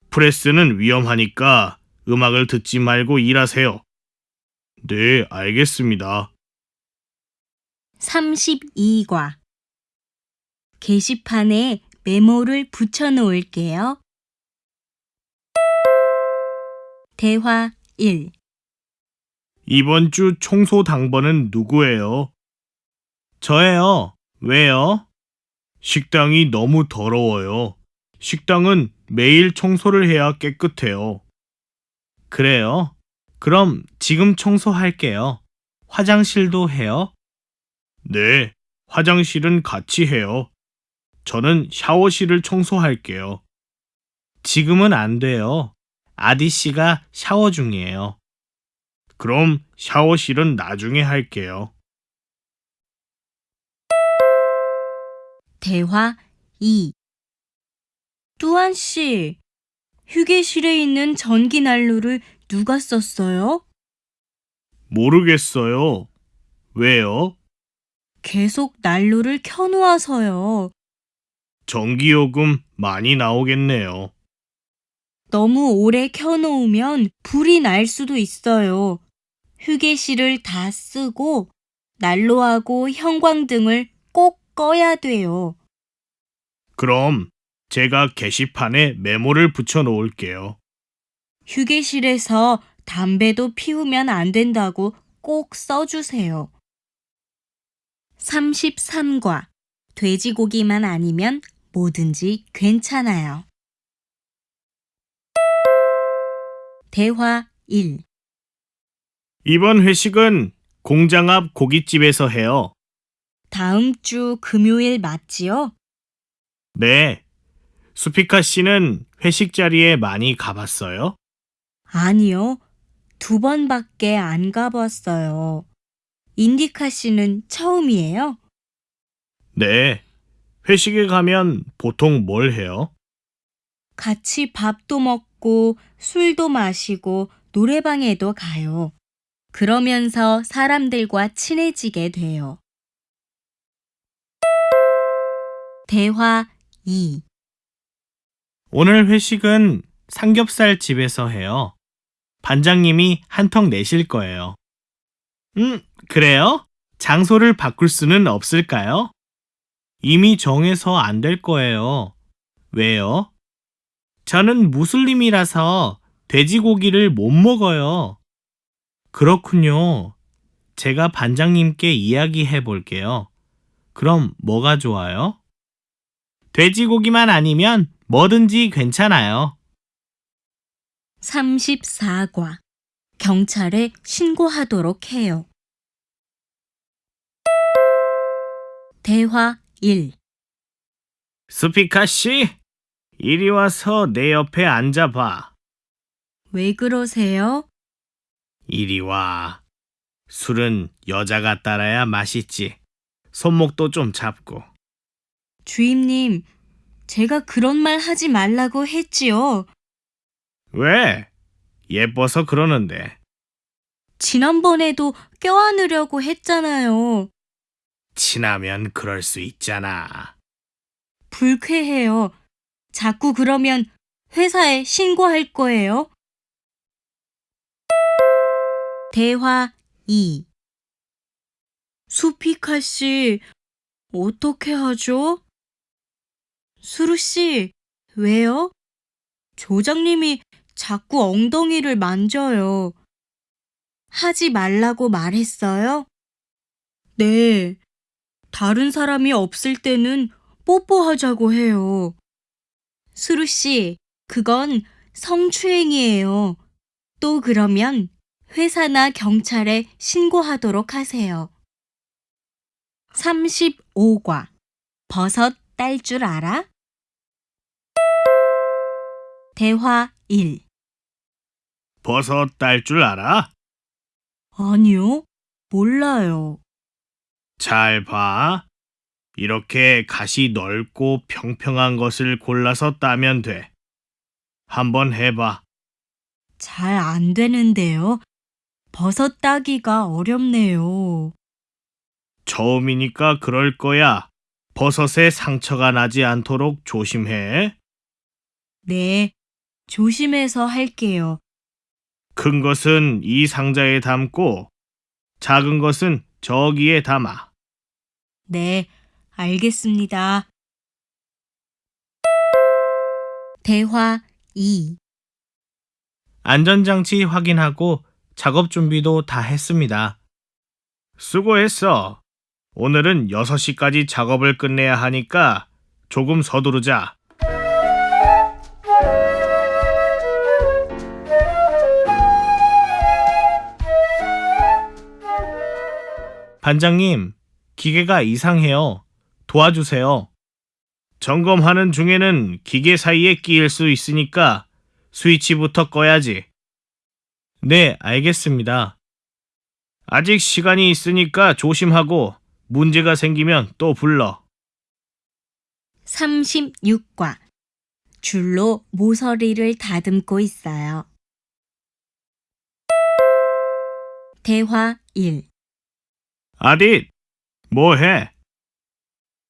프레스는 위험하니까 음악을 듣지 말고 일하세요. 네, 알겠습니다. 32과. 게시판에 메모를 붙여 놓을게요. 대화 1. 이번 주 청소 당번은 누구예요? 저예요. 왜요? 식당이 너무 더러워요. 식당은 매일 청소를 해야 깨끗해요. 그래요? 그럼 지금 청소할게요. 화장실도 해요? 네, 화장실은 같이 해요. 저는 샤워실을 청소할게요. 지금은 안 돼요. 아디 씨가 샤워 중이에요. 그럼 샤워실은 나중에 할게요. 대화 2. 뚜한 씨, 휴게실에 있는 전기 난로를 누가 썼어요? 모르겠어요. 왜요? 계속 난로를 켜놓아서요. 전기요금 많이 나오겠네요. 너무 오래 켜놓으면 불이 날 수도 있어요. 휴게실을 다 쓰고 난로하고 형광등을 꼭 꺼야 돼요. 그럼 제가 게시판에 메모를 붙여 놓을게요. 휴게실에서 담배도 피우면 안 된다고 꼭 써주세요. 33과 돼지고기만 아니면 뭐든지 괜찮아요. 대화 1. 이번 회식은 공장 앞 고깃집에서 해요. 다음 주 금요일 맞지요? 네. 수피카 씨는 회식 자리에 많이 가봤어요? 아니요. 두 번밖에 안 가봤어요. 인디카 씨는 처음이에요? 네. 회식에 가면 보통 뭘 해요? 같이 밥도 먹고 술도 마시고 노래방에도 가요. 그러면서 사람들과 친해지게 돼요. 대화 2. 오늘 회식은 삼겹살 집에서 해요. 반장님이 한턱 내실 거예요. 음, 그래요? 장소를 바꿀 수는 없을까요? 이미 정해서 안 될 거예요. 왜요? 저는 무슬림이라서 돼지고기를 못 먹어요. 그렇군요. 제가 반장님께 이야기해 볼게요. 그럼 뭐가 좋아요? 돼지고기만 아니면 뭐든지 괜찮아요. 34과 경찰에 신고하도록 해요. 대화 1 스피카 씨, 이리 와서 내 옆에 앉아봐. 왜 그러세요? 이리 와. 술은 여자가 따라야 맛있지. 손목도 좀 잡고. 주임님, 제가 그런 말 하지 말라고 했지요. 왜? 예뻐서 그러는데. 지난번에도 껴안으려고 했잖아요. 친하면 그럴 수 있잖아. 불쾌해요. 자꾸 그러면 회사에 신고할 거예요. 대화 2 수피카 씨, 어떻게 하죠? 수루 씨, 왜요? 조장님이 자꾸 엉덩이를 만져요. 하지 말라고 말했어요? 네. 다른 사람이 없을 때는 뽀뽀하자고 해요. 수루 씨, 그건 성추행이에요. 또 그러면 회사나 경찰에 신고하도록 하세요. 35과 버섯 딸 줄 알아? 대화 1 버섯 딸 줄 알아? 아니요, 몰라요. 잘 봐. 이렇게 가시 넓고 평평한 것을 골라서 따면 돼. 한번 해봐. 잘 안 되는데요. 버섯 따기가 어렵네요. 처음이니까 그럴 거야. 버섯에 상처가 나지 않도록 조심해. 네, 조심해서 할게요. 큰 것은 이 상자에 담고 작은 것은 저기에 담아. 네, 알겠습니다. 대화 2 안전장치 확인하고 작업 준비도 다 했습니다. 수고했어. 오늘은 6시까지 작업을 끝내야 하니까 조금 서두르자. 반장님, 기계가 이상해요. 도와주세요. 점검하는 중에는 기계 사이에 끼일 수 있으니까 스위치부터 꺼야지. 네, 알겠습니다. 아직 시간이 있으니까 조심하고 문제가 생기면 또 불러. 36과 줄로 모서리를 다듬고 있어요. 대화 1 아딧, 뭐해?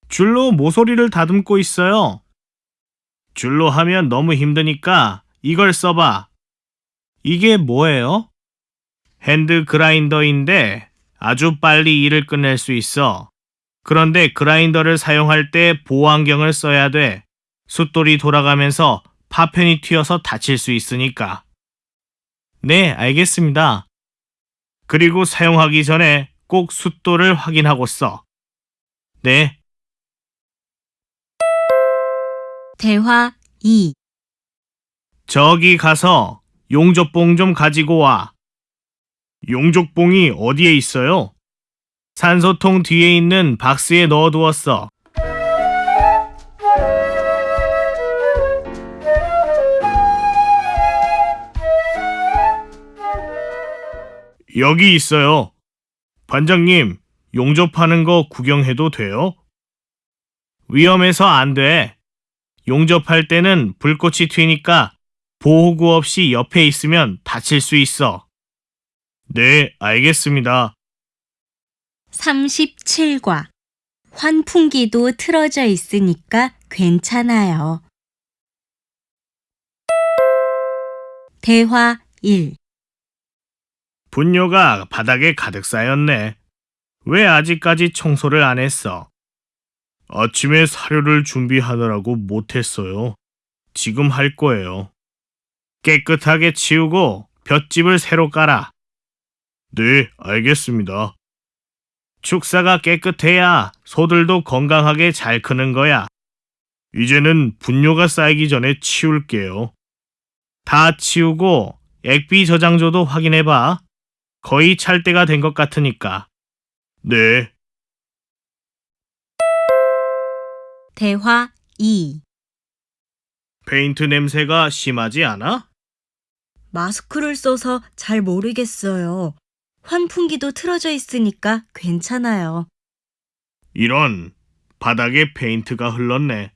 줄로 모서리를 다듬고 있어요. 줄로 하면 너무 힘드니까 이걸 써봐. 이게 뭐예요? 핸드 그라인더인데 아주 빨리 일을 끝낼 수 있어. 그런데 그라인더를 사용할 때 보호안경을 써야 돼. 숫돌이 돌아가면서 파편이 튀어서 다칠 수 있으니까. 네, 알겠습니다. 그리고 사용하기 전에 꼭 숫돌을 확인하고 써. 네, 대화 2 저기 가서 용접봉 좀 가지고 와. 용접봉이 어디에 있어요? 산소통 뒤에 있는 박스에 넣어두었어. 여기 있어요. 반장님, 용접하는 거 구경해도 돼요? 위험해서 안 돼. 용접할 때는 불꽃이 튀니까 보호구 없이 옆에 있으면 다칠 수 있어. 네, 알겠습니다. 37과 환풍기도 틀어져 있으니까 괜찮아요. 대화 1 분뇨가 바닥에 가득 쌓였네. 왜 아직까지 청소를 안 했어? 아침에 사료를 준비하느라고 못했어요. 지금 할 거예요. 깨끗하게 치우고 볏짚을 새로 깔아. 네, 알겠습니다. 축사가 깨끗해야 소들도 건강하게 잘 크는 거야. 이제는 분뇨가 쌓이기 전에 치울게요. 다 치우고 액비 저장조도 확인해봐. 거의 찰 때가 된 것 같으니까. 네. 대화 2. 페인트 냄새가 심하지 않아? 마스크를 써서 잘 모르겠어요. 환풍기도 틀어져 있으니까 괜찮아요. 이런 바닥에 페인트가 흘렀네.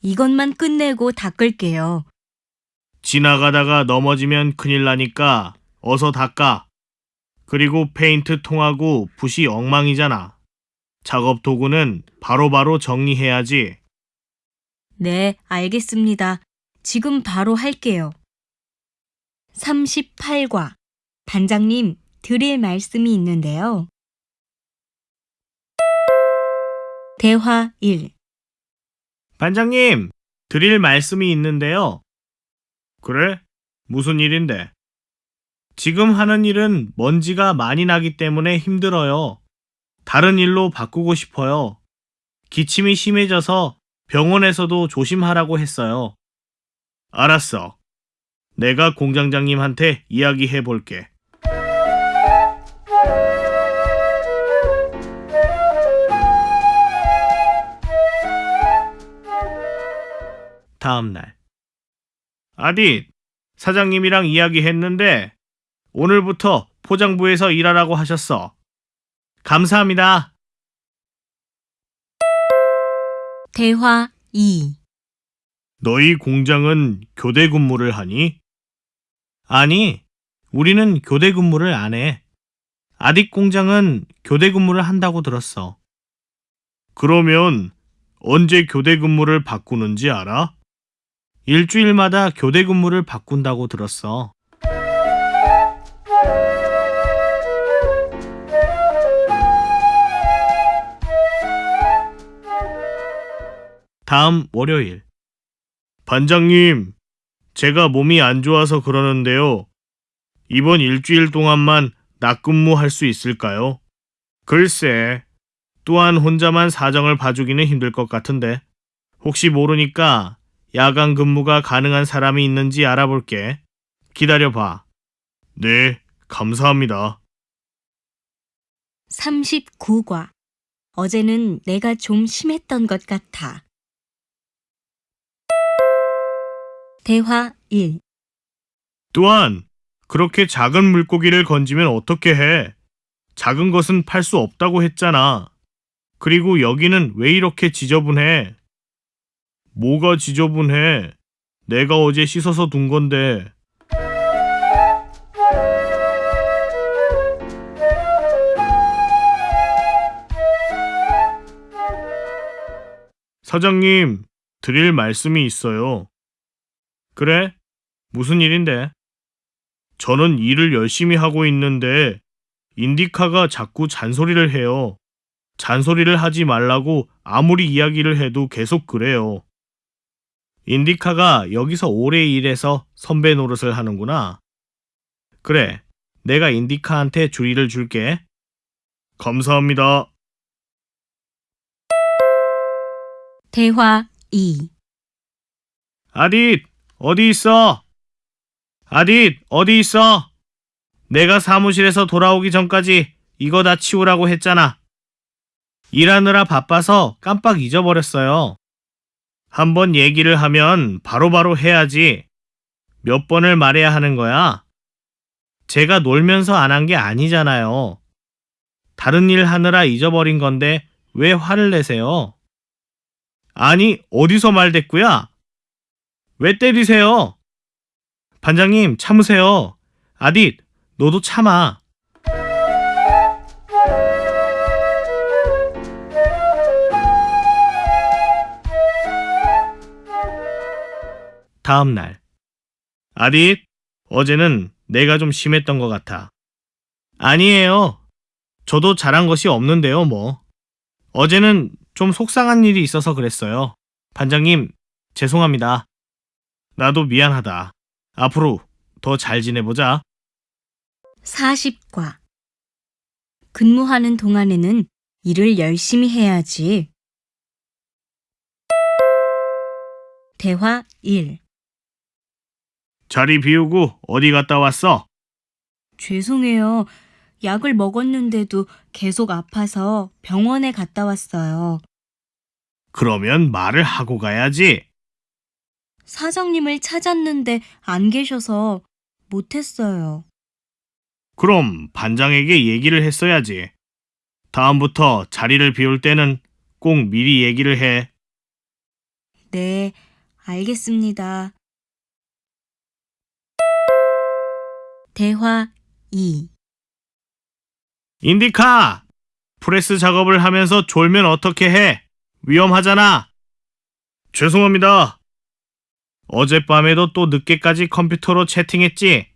이것만 끝내고 닦을게요. 지나가다가 넘어지면 큰일 나니까 어서 닦아. 그리고 페인트 통하고 붓이 엉망이잖아. 작업 도구는 바로바로 정리해야지. 네, 알겠습니다. 지금 바로 할게요. 38과. 반장님, 드릴 말씀이 있는데요. 대화 1. 반장님, 드릴 말씀이 있는데요. 그래? 무슨 일인데? 지금 하는 일은 먼지가 많이 나기 때문에 힘들어요. 다른 일로 바꾸고 싶어요. 기침이 심해져서 병원에서도 조심하라고 했어요. 알았어. 내가 공장장님한테 이야기해 볼게. 다음 날. 아디, 사장님이랑 이야기했는데 오늘부터 포장부에서 일하라고 하셨어. 감사합니다. 대화 2. 너희 공장은 교대 근무를 하니? 아니, 우리는 교대 근무를 안 해. 아딕 공장은 교대 근무를 한다고 들었어. 그러면 언제 교대 근무를 바꾸는지 알아? 일주일마다 교대 근무를 바꾼다고 들었어. 다음 월요일. 반장님, 제가 몸이 안 좋아서 그러는데요. 이번 일주일 동안만 낮근무할 수 있을까요? 글쎄, 또한 혼자만 사정을 봐주기는 힘들 것 같은데. 혹시 모르니까 야간 근무가 가능한 사람이 있는지 알아볼게. 기다려봐. 네, 감사합니다. 39과. 어제는 내가 좀 심했던 것 같아. 대화 1. 또한 그렇게 작은 물고기를 건지면 어떻게 해? 작은 것은 팔 수 없다고 했잖아. 그리고 여기는 왜 이렇게 지저분해? 뭐가 지저분해? 내가 어제 씻어서 둔 건데. 사장님, 드릴 말씀이 있어요. 그래? 무슨 일인데? 저는 일을 열심히 하고 있는데 인디카가 자꾸 잔소리를 해요. 잔소리를 하지 말라고 아무리 이야기를 해도 계속 그래요. 인디카가 여기서 오래 일해서 선배 노릇을 하는구나. 그래, 내가 인디카한테 주의를 줄게. 감사합니다. 대화 2. 아딧, 어디 있어? 아딧, 어디 있어? 내가 사무실에서 돌아오기 전까지 이거 다 치우라고 했잖아. 일하느라 바빠서 깜빡 잊어버렸어요. 한번 얘기를 하면 바로바로 해야지. 몇 번을 말해야 하는 거야? 제가 놀면서 안 한 게 아니잖아요. 다른 일 하느라 잊어버린 건데 왜 화를 내세요? 아니, 어디서 말댔구야? 왜 때리세요? 반장님, 참으세요. 아딧, 너도 참아. 다음 날. 아딧, 어제는 내가 좀 심했던 것 같아. 아니에요. 저도 잘한 것이 없는데요, 뭐. 어제는 좀 속상한 일이 있어서 그랬어요. 반장님, 죄송합니다. 나도 미안하다. 앞으로 더 잘 지내보자. 40과. 근무하는 동안에는 일을 열심히 해야지. 대화 1. 자리 비우고 어디 갔다 왔어? 죄송해요. 약을 먹었는데도 계속 아파서 병원에 갔다 왔어요. 그러면 말을 하고 가야지. 사장님을 찾았는데 안 계셔서 못했어요. 그럼 반장에게 얘기를 했어야지. 다음부터 자리를 비울 때는 꼭 미리 얘기를 해. 네, 알겠습니다. 대화 2. 인디카! 프레스 작업을 하면서 졸면 어떻게 해? 위험하잖아. 죄송합니다. 어젯밤에도 또 늦게까지 컴퓨터로 채팅했지?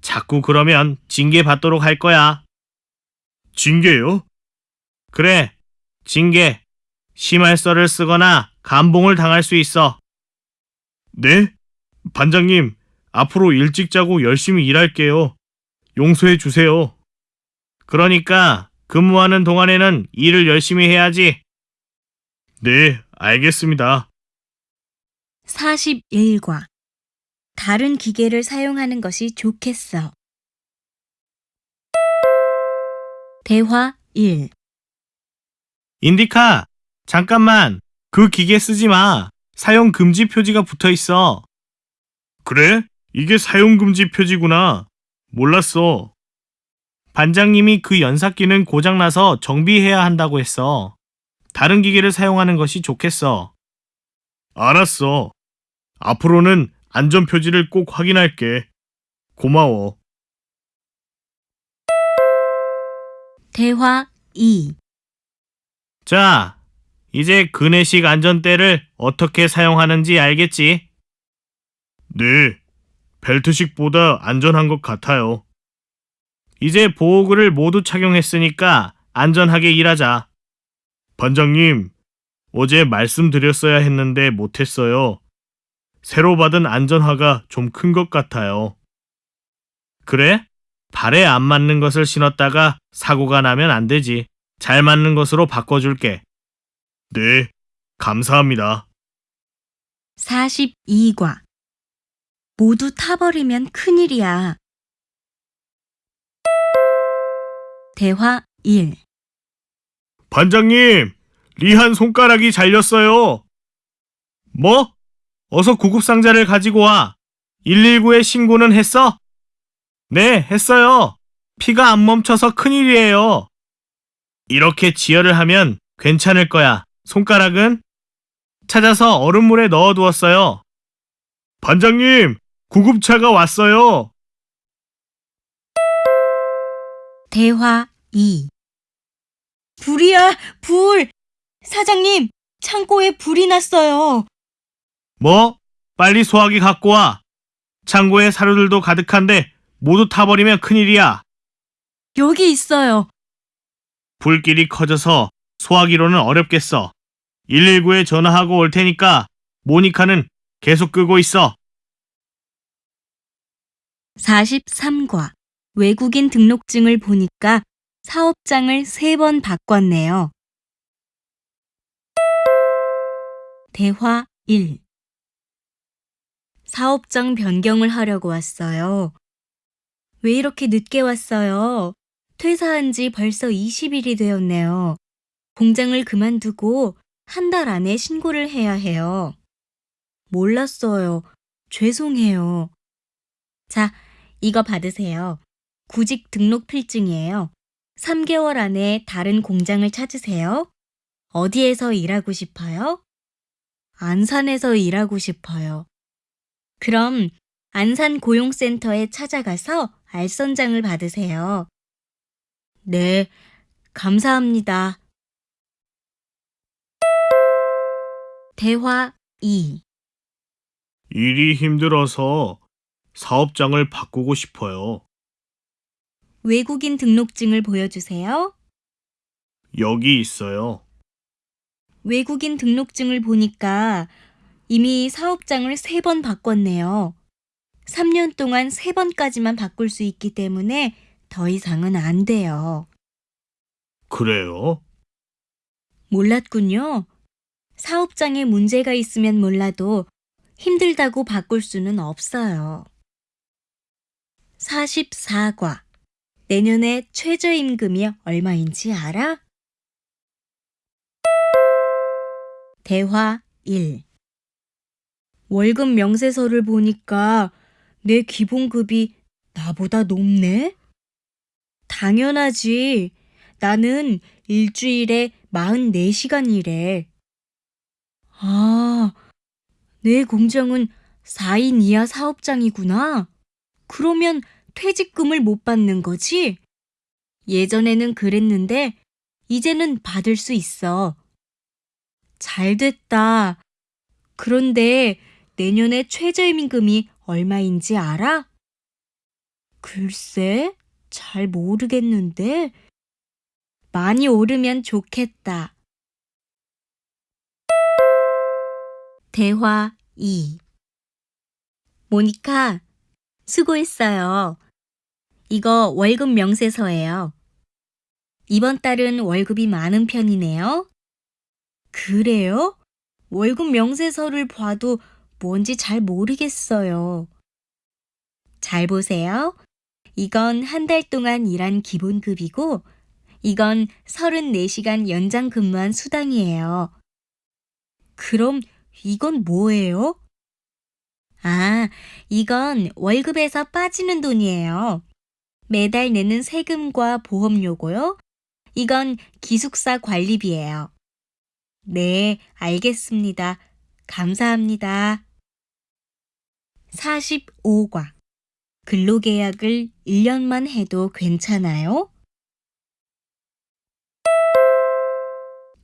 자꾸 그러면 징계 받도록 할 거야. 징계요? 그래, 징계. 심할서를 쓰거나 감봉을 당할 수 있어. 네? 반장님, 앞으로 일찍 자고 열심히 일할게요. 용서해 주세요. 그러니까 근무하는 동안에는 일을 열심히 해야지. 네, 알겠습니다. 41과 다른 기계를 사용하는 것이 좋겠어. 대화 1. 인디카, 잠깐만. 그 기계 쓰지 마. 사용 금지 표지가 붙어 있어. 그래? 이게 사용 금지 표지구나. 몰랐어. 반장님이 그 연삭기는 고장나서 정비해야 한다고 했어. 다른 기계를 사용하는 것이 좋겠어. 알았어. 앞으로는 안전 표지를 꼭 확인할게. 고마워. 대화 2. 자, 이제 그네식 안전대를 어떻게 사용하는지 알겠지? 네, 벨트식보다 안전한 것 같아요. 이제 보호구를 모두 착용했으니까 안전하게 일하자. 반장님, 어제 말씀드렸어야 했는데 못했어요. 새로 받은 안전화가 좀 큰 것 같아요. 그래? 발에 안 맞는 것을 신었다가 사고가 나면 안 되지. 잘 맞는 것으로 바꿔줄게. 네, 감사합니다. 42과 모두 타버리면 큰일이야. 대화 1. 반장님, 리한 손가락이 잘렸어요. 뭐? 어서 구급상자를 가지고 와. 119에 신고는 했어? 네, 했어요. 피가 안 멈춰서 큰일이에요. 이렇게 지혈을 하면 괜찮을 거야. 손가락은? 찾아서 얼음물에 넣어두었어요. 반장님, 구급차가 왔어요. 대화 2. 불이야, 불! 사장님, 창고에 불이 났어요. 뭐? 빨리 소화기 갖고 와. 창고에 사료들도 가득한데 모두 타버리면 큰일이야. 여기 있어요. 불길이 커져서 소화기로는 어렵겠어. 119에 전화하고 올 테니까 모니카는 계속 끄고 있어. 43과 외국인 등록증을 보니까 사업장을 세 번 바꿨네요. 대화 1. 사업장 변경을 하려고 왔어요. 왜 이렇게 늦게 왔어요? 퇴사한 지 벌써 20일이 되었네요. 공장을 그만두고 한 달 안에 신고를 해야 해요. 몰랐어요. 죄송해요. 자, 이거 받으세요. 구직 등록 필증이에요. 3개월 안에 다른 공장을 찾으세요. 어디에서 일하고 싶어요? 안산에서 일하고 싶어요. 그럼 안산 고용센터에 찾아가서 알선장을 받으세요. 네, 감사합니다. 대화 2. 일이 힘들어서 사업장을 바꾸고 싶어요. 외국인 등록증을 보여주세요. 여기 있어요. 외국인 등록증을 보니까 이미 사업장을 세번 바꿨네요. 3년 동안 세 번까지만 바꿀 수 있기 때문에 더 이상은 안 돼요. 그래요? 몰랐군요. 사업장에 문제가 있으면 몰라도 힘들다고 바꿀 수는 없어요. 44과. 내년에 최저임금이 얼마인지 알아? 대화 1. 월급 명세서를 보니까 내 기본급이 나보다 높네? 당연하지. 나는 일주일에 44시간 일해. 아, 내 공장은 4인 이하 사업장이구나. 그러면 퇴직금을 못 받는 거지? 예전에는 그랬는데, 이제는 받을 수 있어. 잘 됐다. 그런데 내년에 최저임금이 얼마인지 알아? 글쎄, 잘 모르겠는데. 많이 오르면 좋겠다. 대화 2 모니카, 수고했어요. 이거 월급 명세서예요. 이번 달은 월급이 많은 편이네요. 그래요? 월급 명세서를 봐도 뭔지 잘 모르겠어요. 잘 보세요. 이건 한 달 동안 일한 기본급이고, 이건 34시간 연장 근무한 수당이에요. 그럼 이건 뭐예요? 아, 이건 월급에서 빠지는 돈이에요. 매달 내는 세금과 보험료고요. 이건 기숙사 관리비예요. 네, 알겠습니다. 감사합니다. 45과. 근로계약을 1년만 해도 괜찮아요?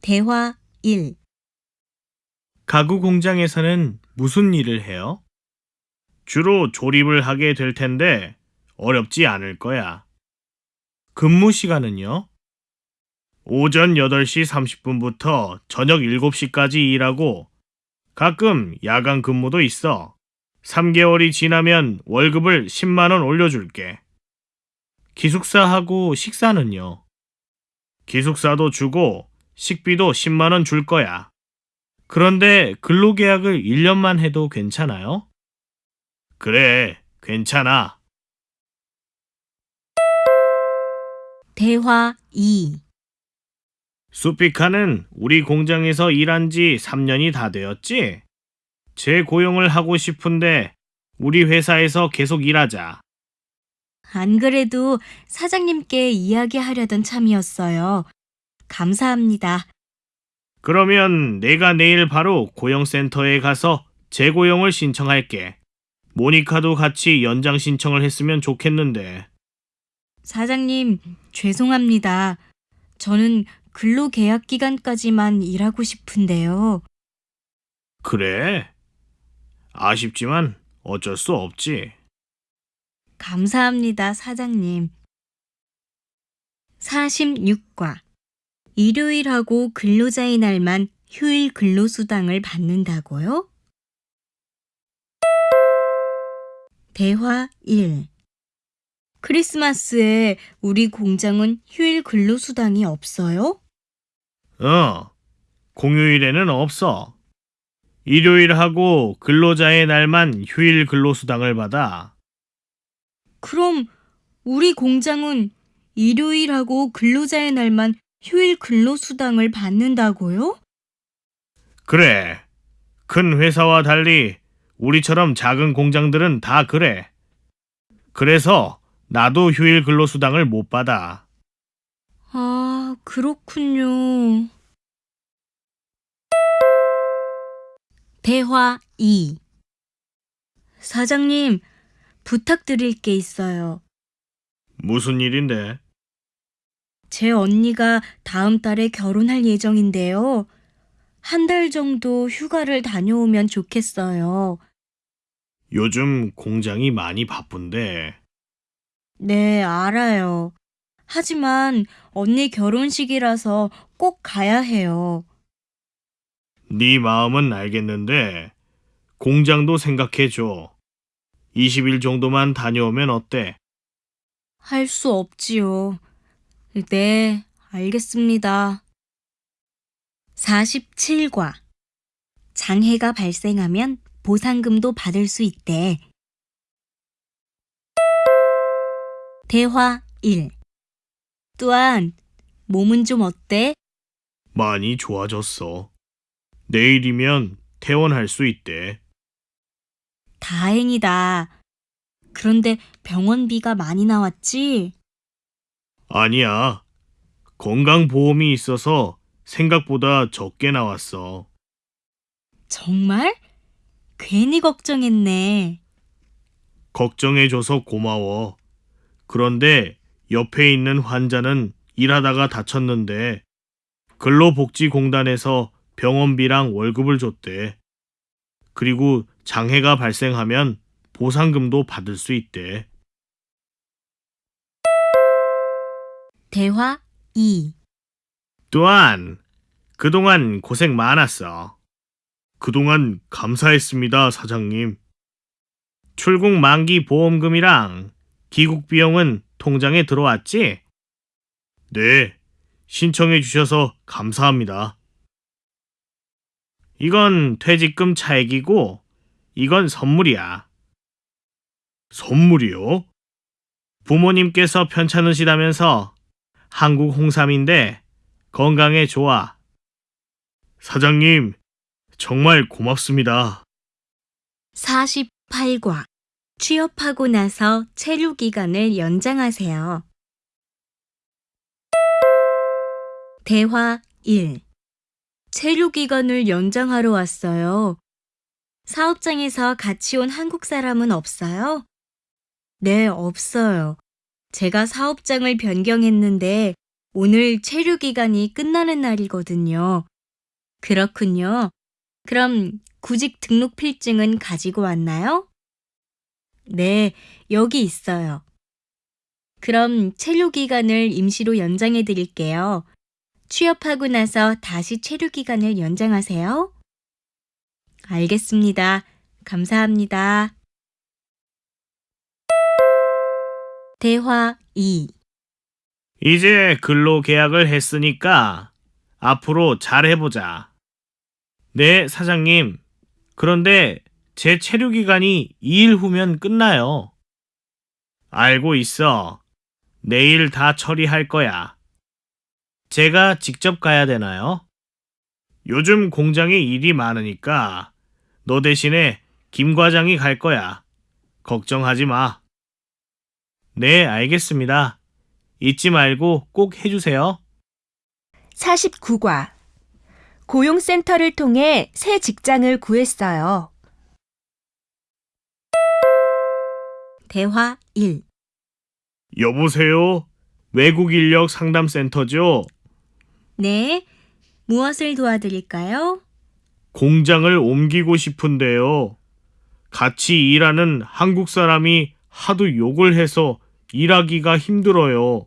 대화 1. 가구 공장에서는 무슨 일을 해요? 주로 조립을 하게 될 텐데 어렵지 않을 거야. 근무 시간은요? 오전 8시 30분부터 저녁 7시까지 일하고 가끔 야간 근무도 있어. 3개월이 지나면 월급을 10만원 올려줄게. 기숙사하고 식사는요? 기숙사도 주고 식비도 10만원 줄 거야. 그런데 근로계약을 1년만 해도 괜찮아요? 그래, 괜찮아. 대화 2. 수피카는 우리 공장에서 일한 지 3년이 다 되었지? 재고용을 하고 싶은데 우리 회사에서 계속 일하자. 안 그래도 사장님께 이야기하려던 참이었어요. 감사합니다. 그러면 내가 내일 바로 고용센터에 가서 재고용을 신청할게. 모니카도 같이 연장 신청을 했으면 좋겠는데. 사장님, 죄송합니다. 저는 근로계약 기간까지만 일하고 싶은데요. 그래? 아쉽지만 어쩔 수 없지. 감사합니다, 사장님. 46과. 일요일하고 근로자의 날만 휴일 근로수당을 받는다고요? 대화 1. 크리스마스에 우리 공장은 휴일 근로수당이 없어요? 어, 공휴일에는 없어. 일요일하고 근로자의 날만 휴일 근로수당을 받아. 그럼 우리 공장은 일요일하고 근로자의 날만 휴일 근로수당을 받는다고요? 그래. 큰 회사와 달리 우리처럼 작은 공장들은 다 그래. 그래서 나도 휴일 근로수당을 못 받아. 아, 그렇군요. 대화 2 사장님, 부탁드릴 게 있어요. 무슨 일인데? 제 언니가 다음 달에 결혼할 예정인데요. 한 달 정도 휴가를 다녀오면 좋겠어요. 요즘 공장이 많이 바쁜데. 네, 알아요. 하지만 언니 결혼식이라서 꼭 가야 해요. 네 마음은 알겠는데 공장도 생각해 줘. 20일 정도만 다녀오면 어때? 할 수 없지요. 네, 알겠습니다. 47과 장해가 발생하면 보상금도 받을 수 있대. 대화 1 또한 몸은 좀 어때? 많이 좋아졌어. 내일이면 퇴원할 수 있대. 다행이다. 그런데 병원비가 많이 나왔지? 아니야. 건강보험이 있어서 생각보다 적게 나왔어. 정말? 괜히 걱정했네. 걱정해줘서 고마워. 그런데 옆에 있는 환자는 일하다가 다쳤는데 근로복지공단에서 병원비랑 월급을 줬대. 그리고 장애가 발생하면 보상금도 받을 수 있대. 대화 2 또한 그동안 고생 많았어. 그동안 감사했습니다, 사장님. 출국 만기 보험금이랑 귀국 비용은 통장에 들어왔지? 네, 신청해 주셔서 감사합니다. 이건 퇴직금 차액이고, 이건 선물이야. 선물이요? 부모님께서 편찮으시다면서 한국 홍삼인데 건강에 좋아. 사장님, 정말 고맙습니다. 48과 취업하고 나서 체류 기간을 연장하세요. 대화 1 체류 기간을 연장하러 왔어요. 사업장에서 같이 온 한국 사람은 없어요? 네, 없어요. 제가 사업장을 변경했는데 오늘 체류 기간이 끝나는 날이거든요. 그렇군요. 그럼 구직 등록 필증은 가지고 왔나요? 네, 여기 있어요. 그럼 체류 기간을 임시로 연장해 드릴게요. 취업하고 나서 다시 체류 기간을 연장하세요. 알겠습니다. 감사합니다. 대화 2 이제 근로 계약을 했으니까 앞으로 잘 해보자. 네, 사장님. 그런데 제 체류 기간이 2일 후면 끝나요. 알고 있어. 내일 다 처리할 거야. 제가 직접 가야 되나요? 요즘 공장에 일이 많으니까 너 대신에 김 과장이 갈 거야. 걱정하지 마. 네, 알겠습니다. 잊지 말고 꼭 해주세요. 49과 고용센터를 통해 새 직장을 구했어요. 대화 1 여보세요? 외국 인력 상담센터죠? 네, 무엇을 도와드릴까요? 공장을 옮기고 싶은데요. 같이 일하는 한국 사람이 하도 욕을 해서 일하기가 힘들어요.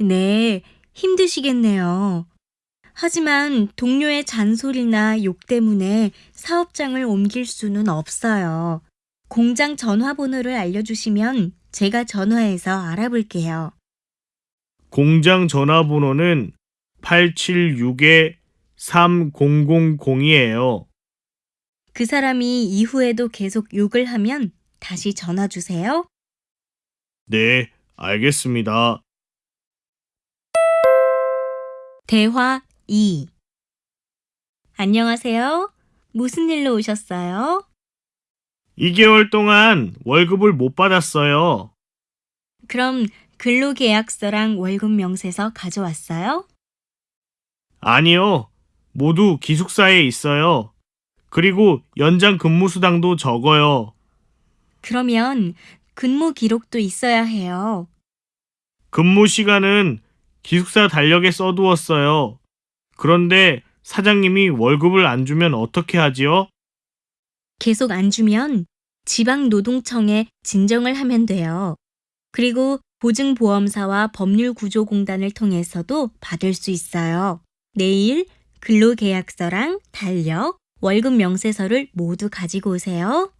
네, 힘드시겠네요. 하지만 동료의 잔소리나 욕 때문에 사업장을 옮길 수는 없어요. 공장 전화번호를 알려주시면 제가 전화해서 알아볼게요. 공장 전화번호는 876-3000이에요. 그 사람이 이후에도 계속 욕을 하면 다시 전화 주세요. 네, 알겠습니다. 대화 2 안녕하세요. 무슨 일로 오셨어요? 2개월 동안 월급을 못 받았어요. 그럼 근로계약서랑 월급 명세서 가져왔어요? 아니요. 모두 기숙사에 있어요. 그리고 연장 근무 수당도 적어요. 그러면 근무 기록도 있어야 해요. 근무 시간은 기숙사 달력에 써두었어요. 그런데 사장님이 월급을 안 주면 어떻게 하지요? 계속 안 주면 지방노동청에 진정을 하면 돼요. 그리고 보증보험사와 법률구조공단을 통해서도 받을 수 있어요. 내일 근로계약서랑 달력, 월급 명세서를 모두 가지고 오세요.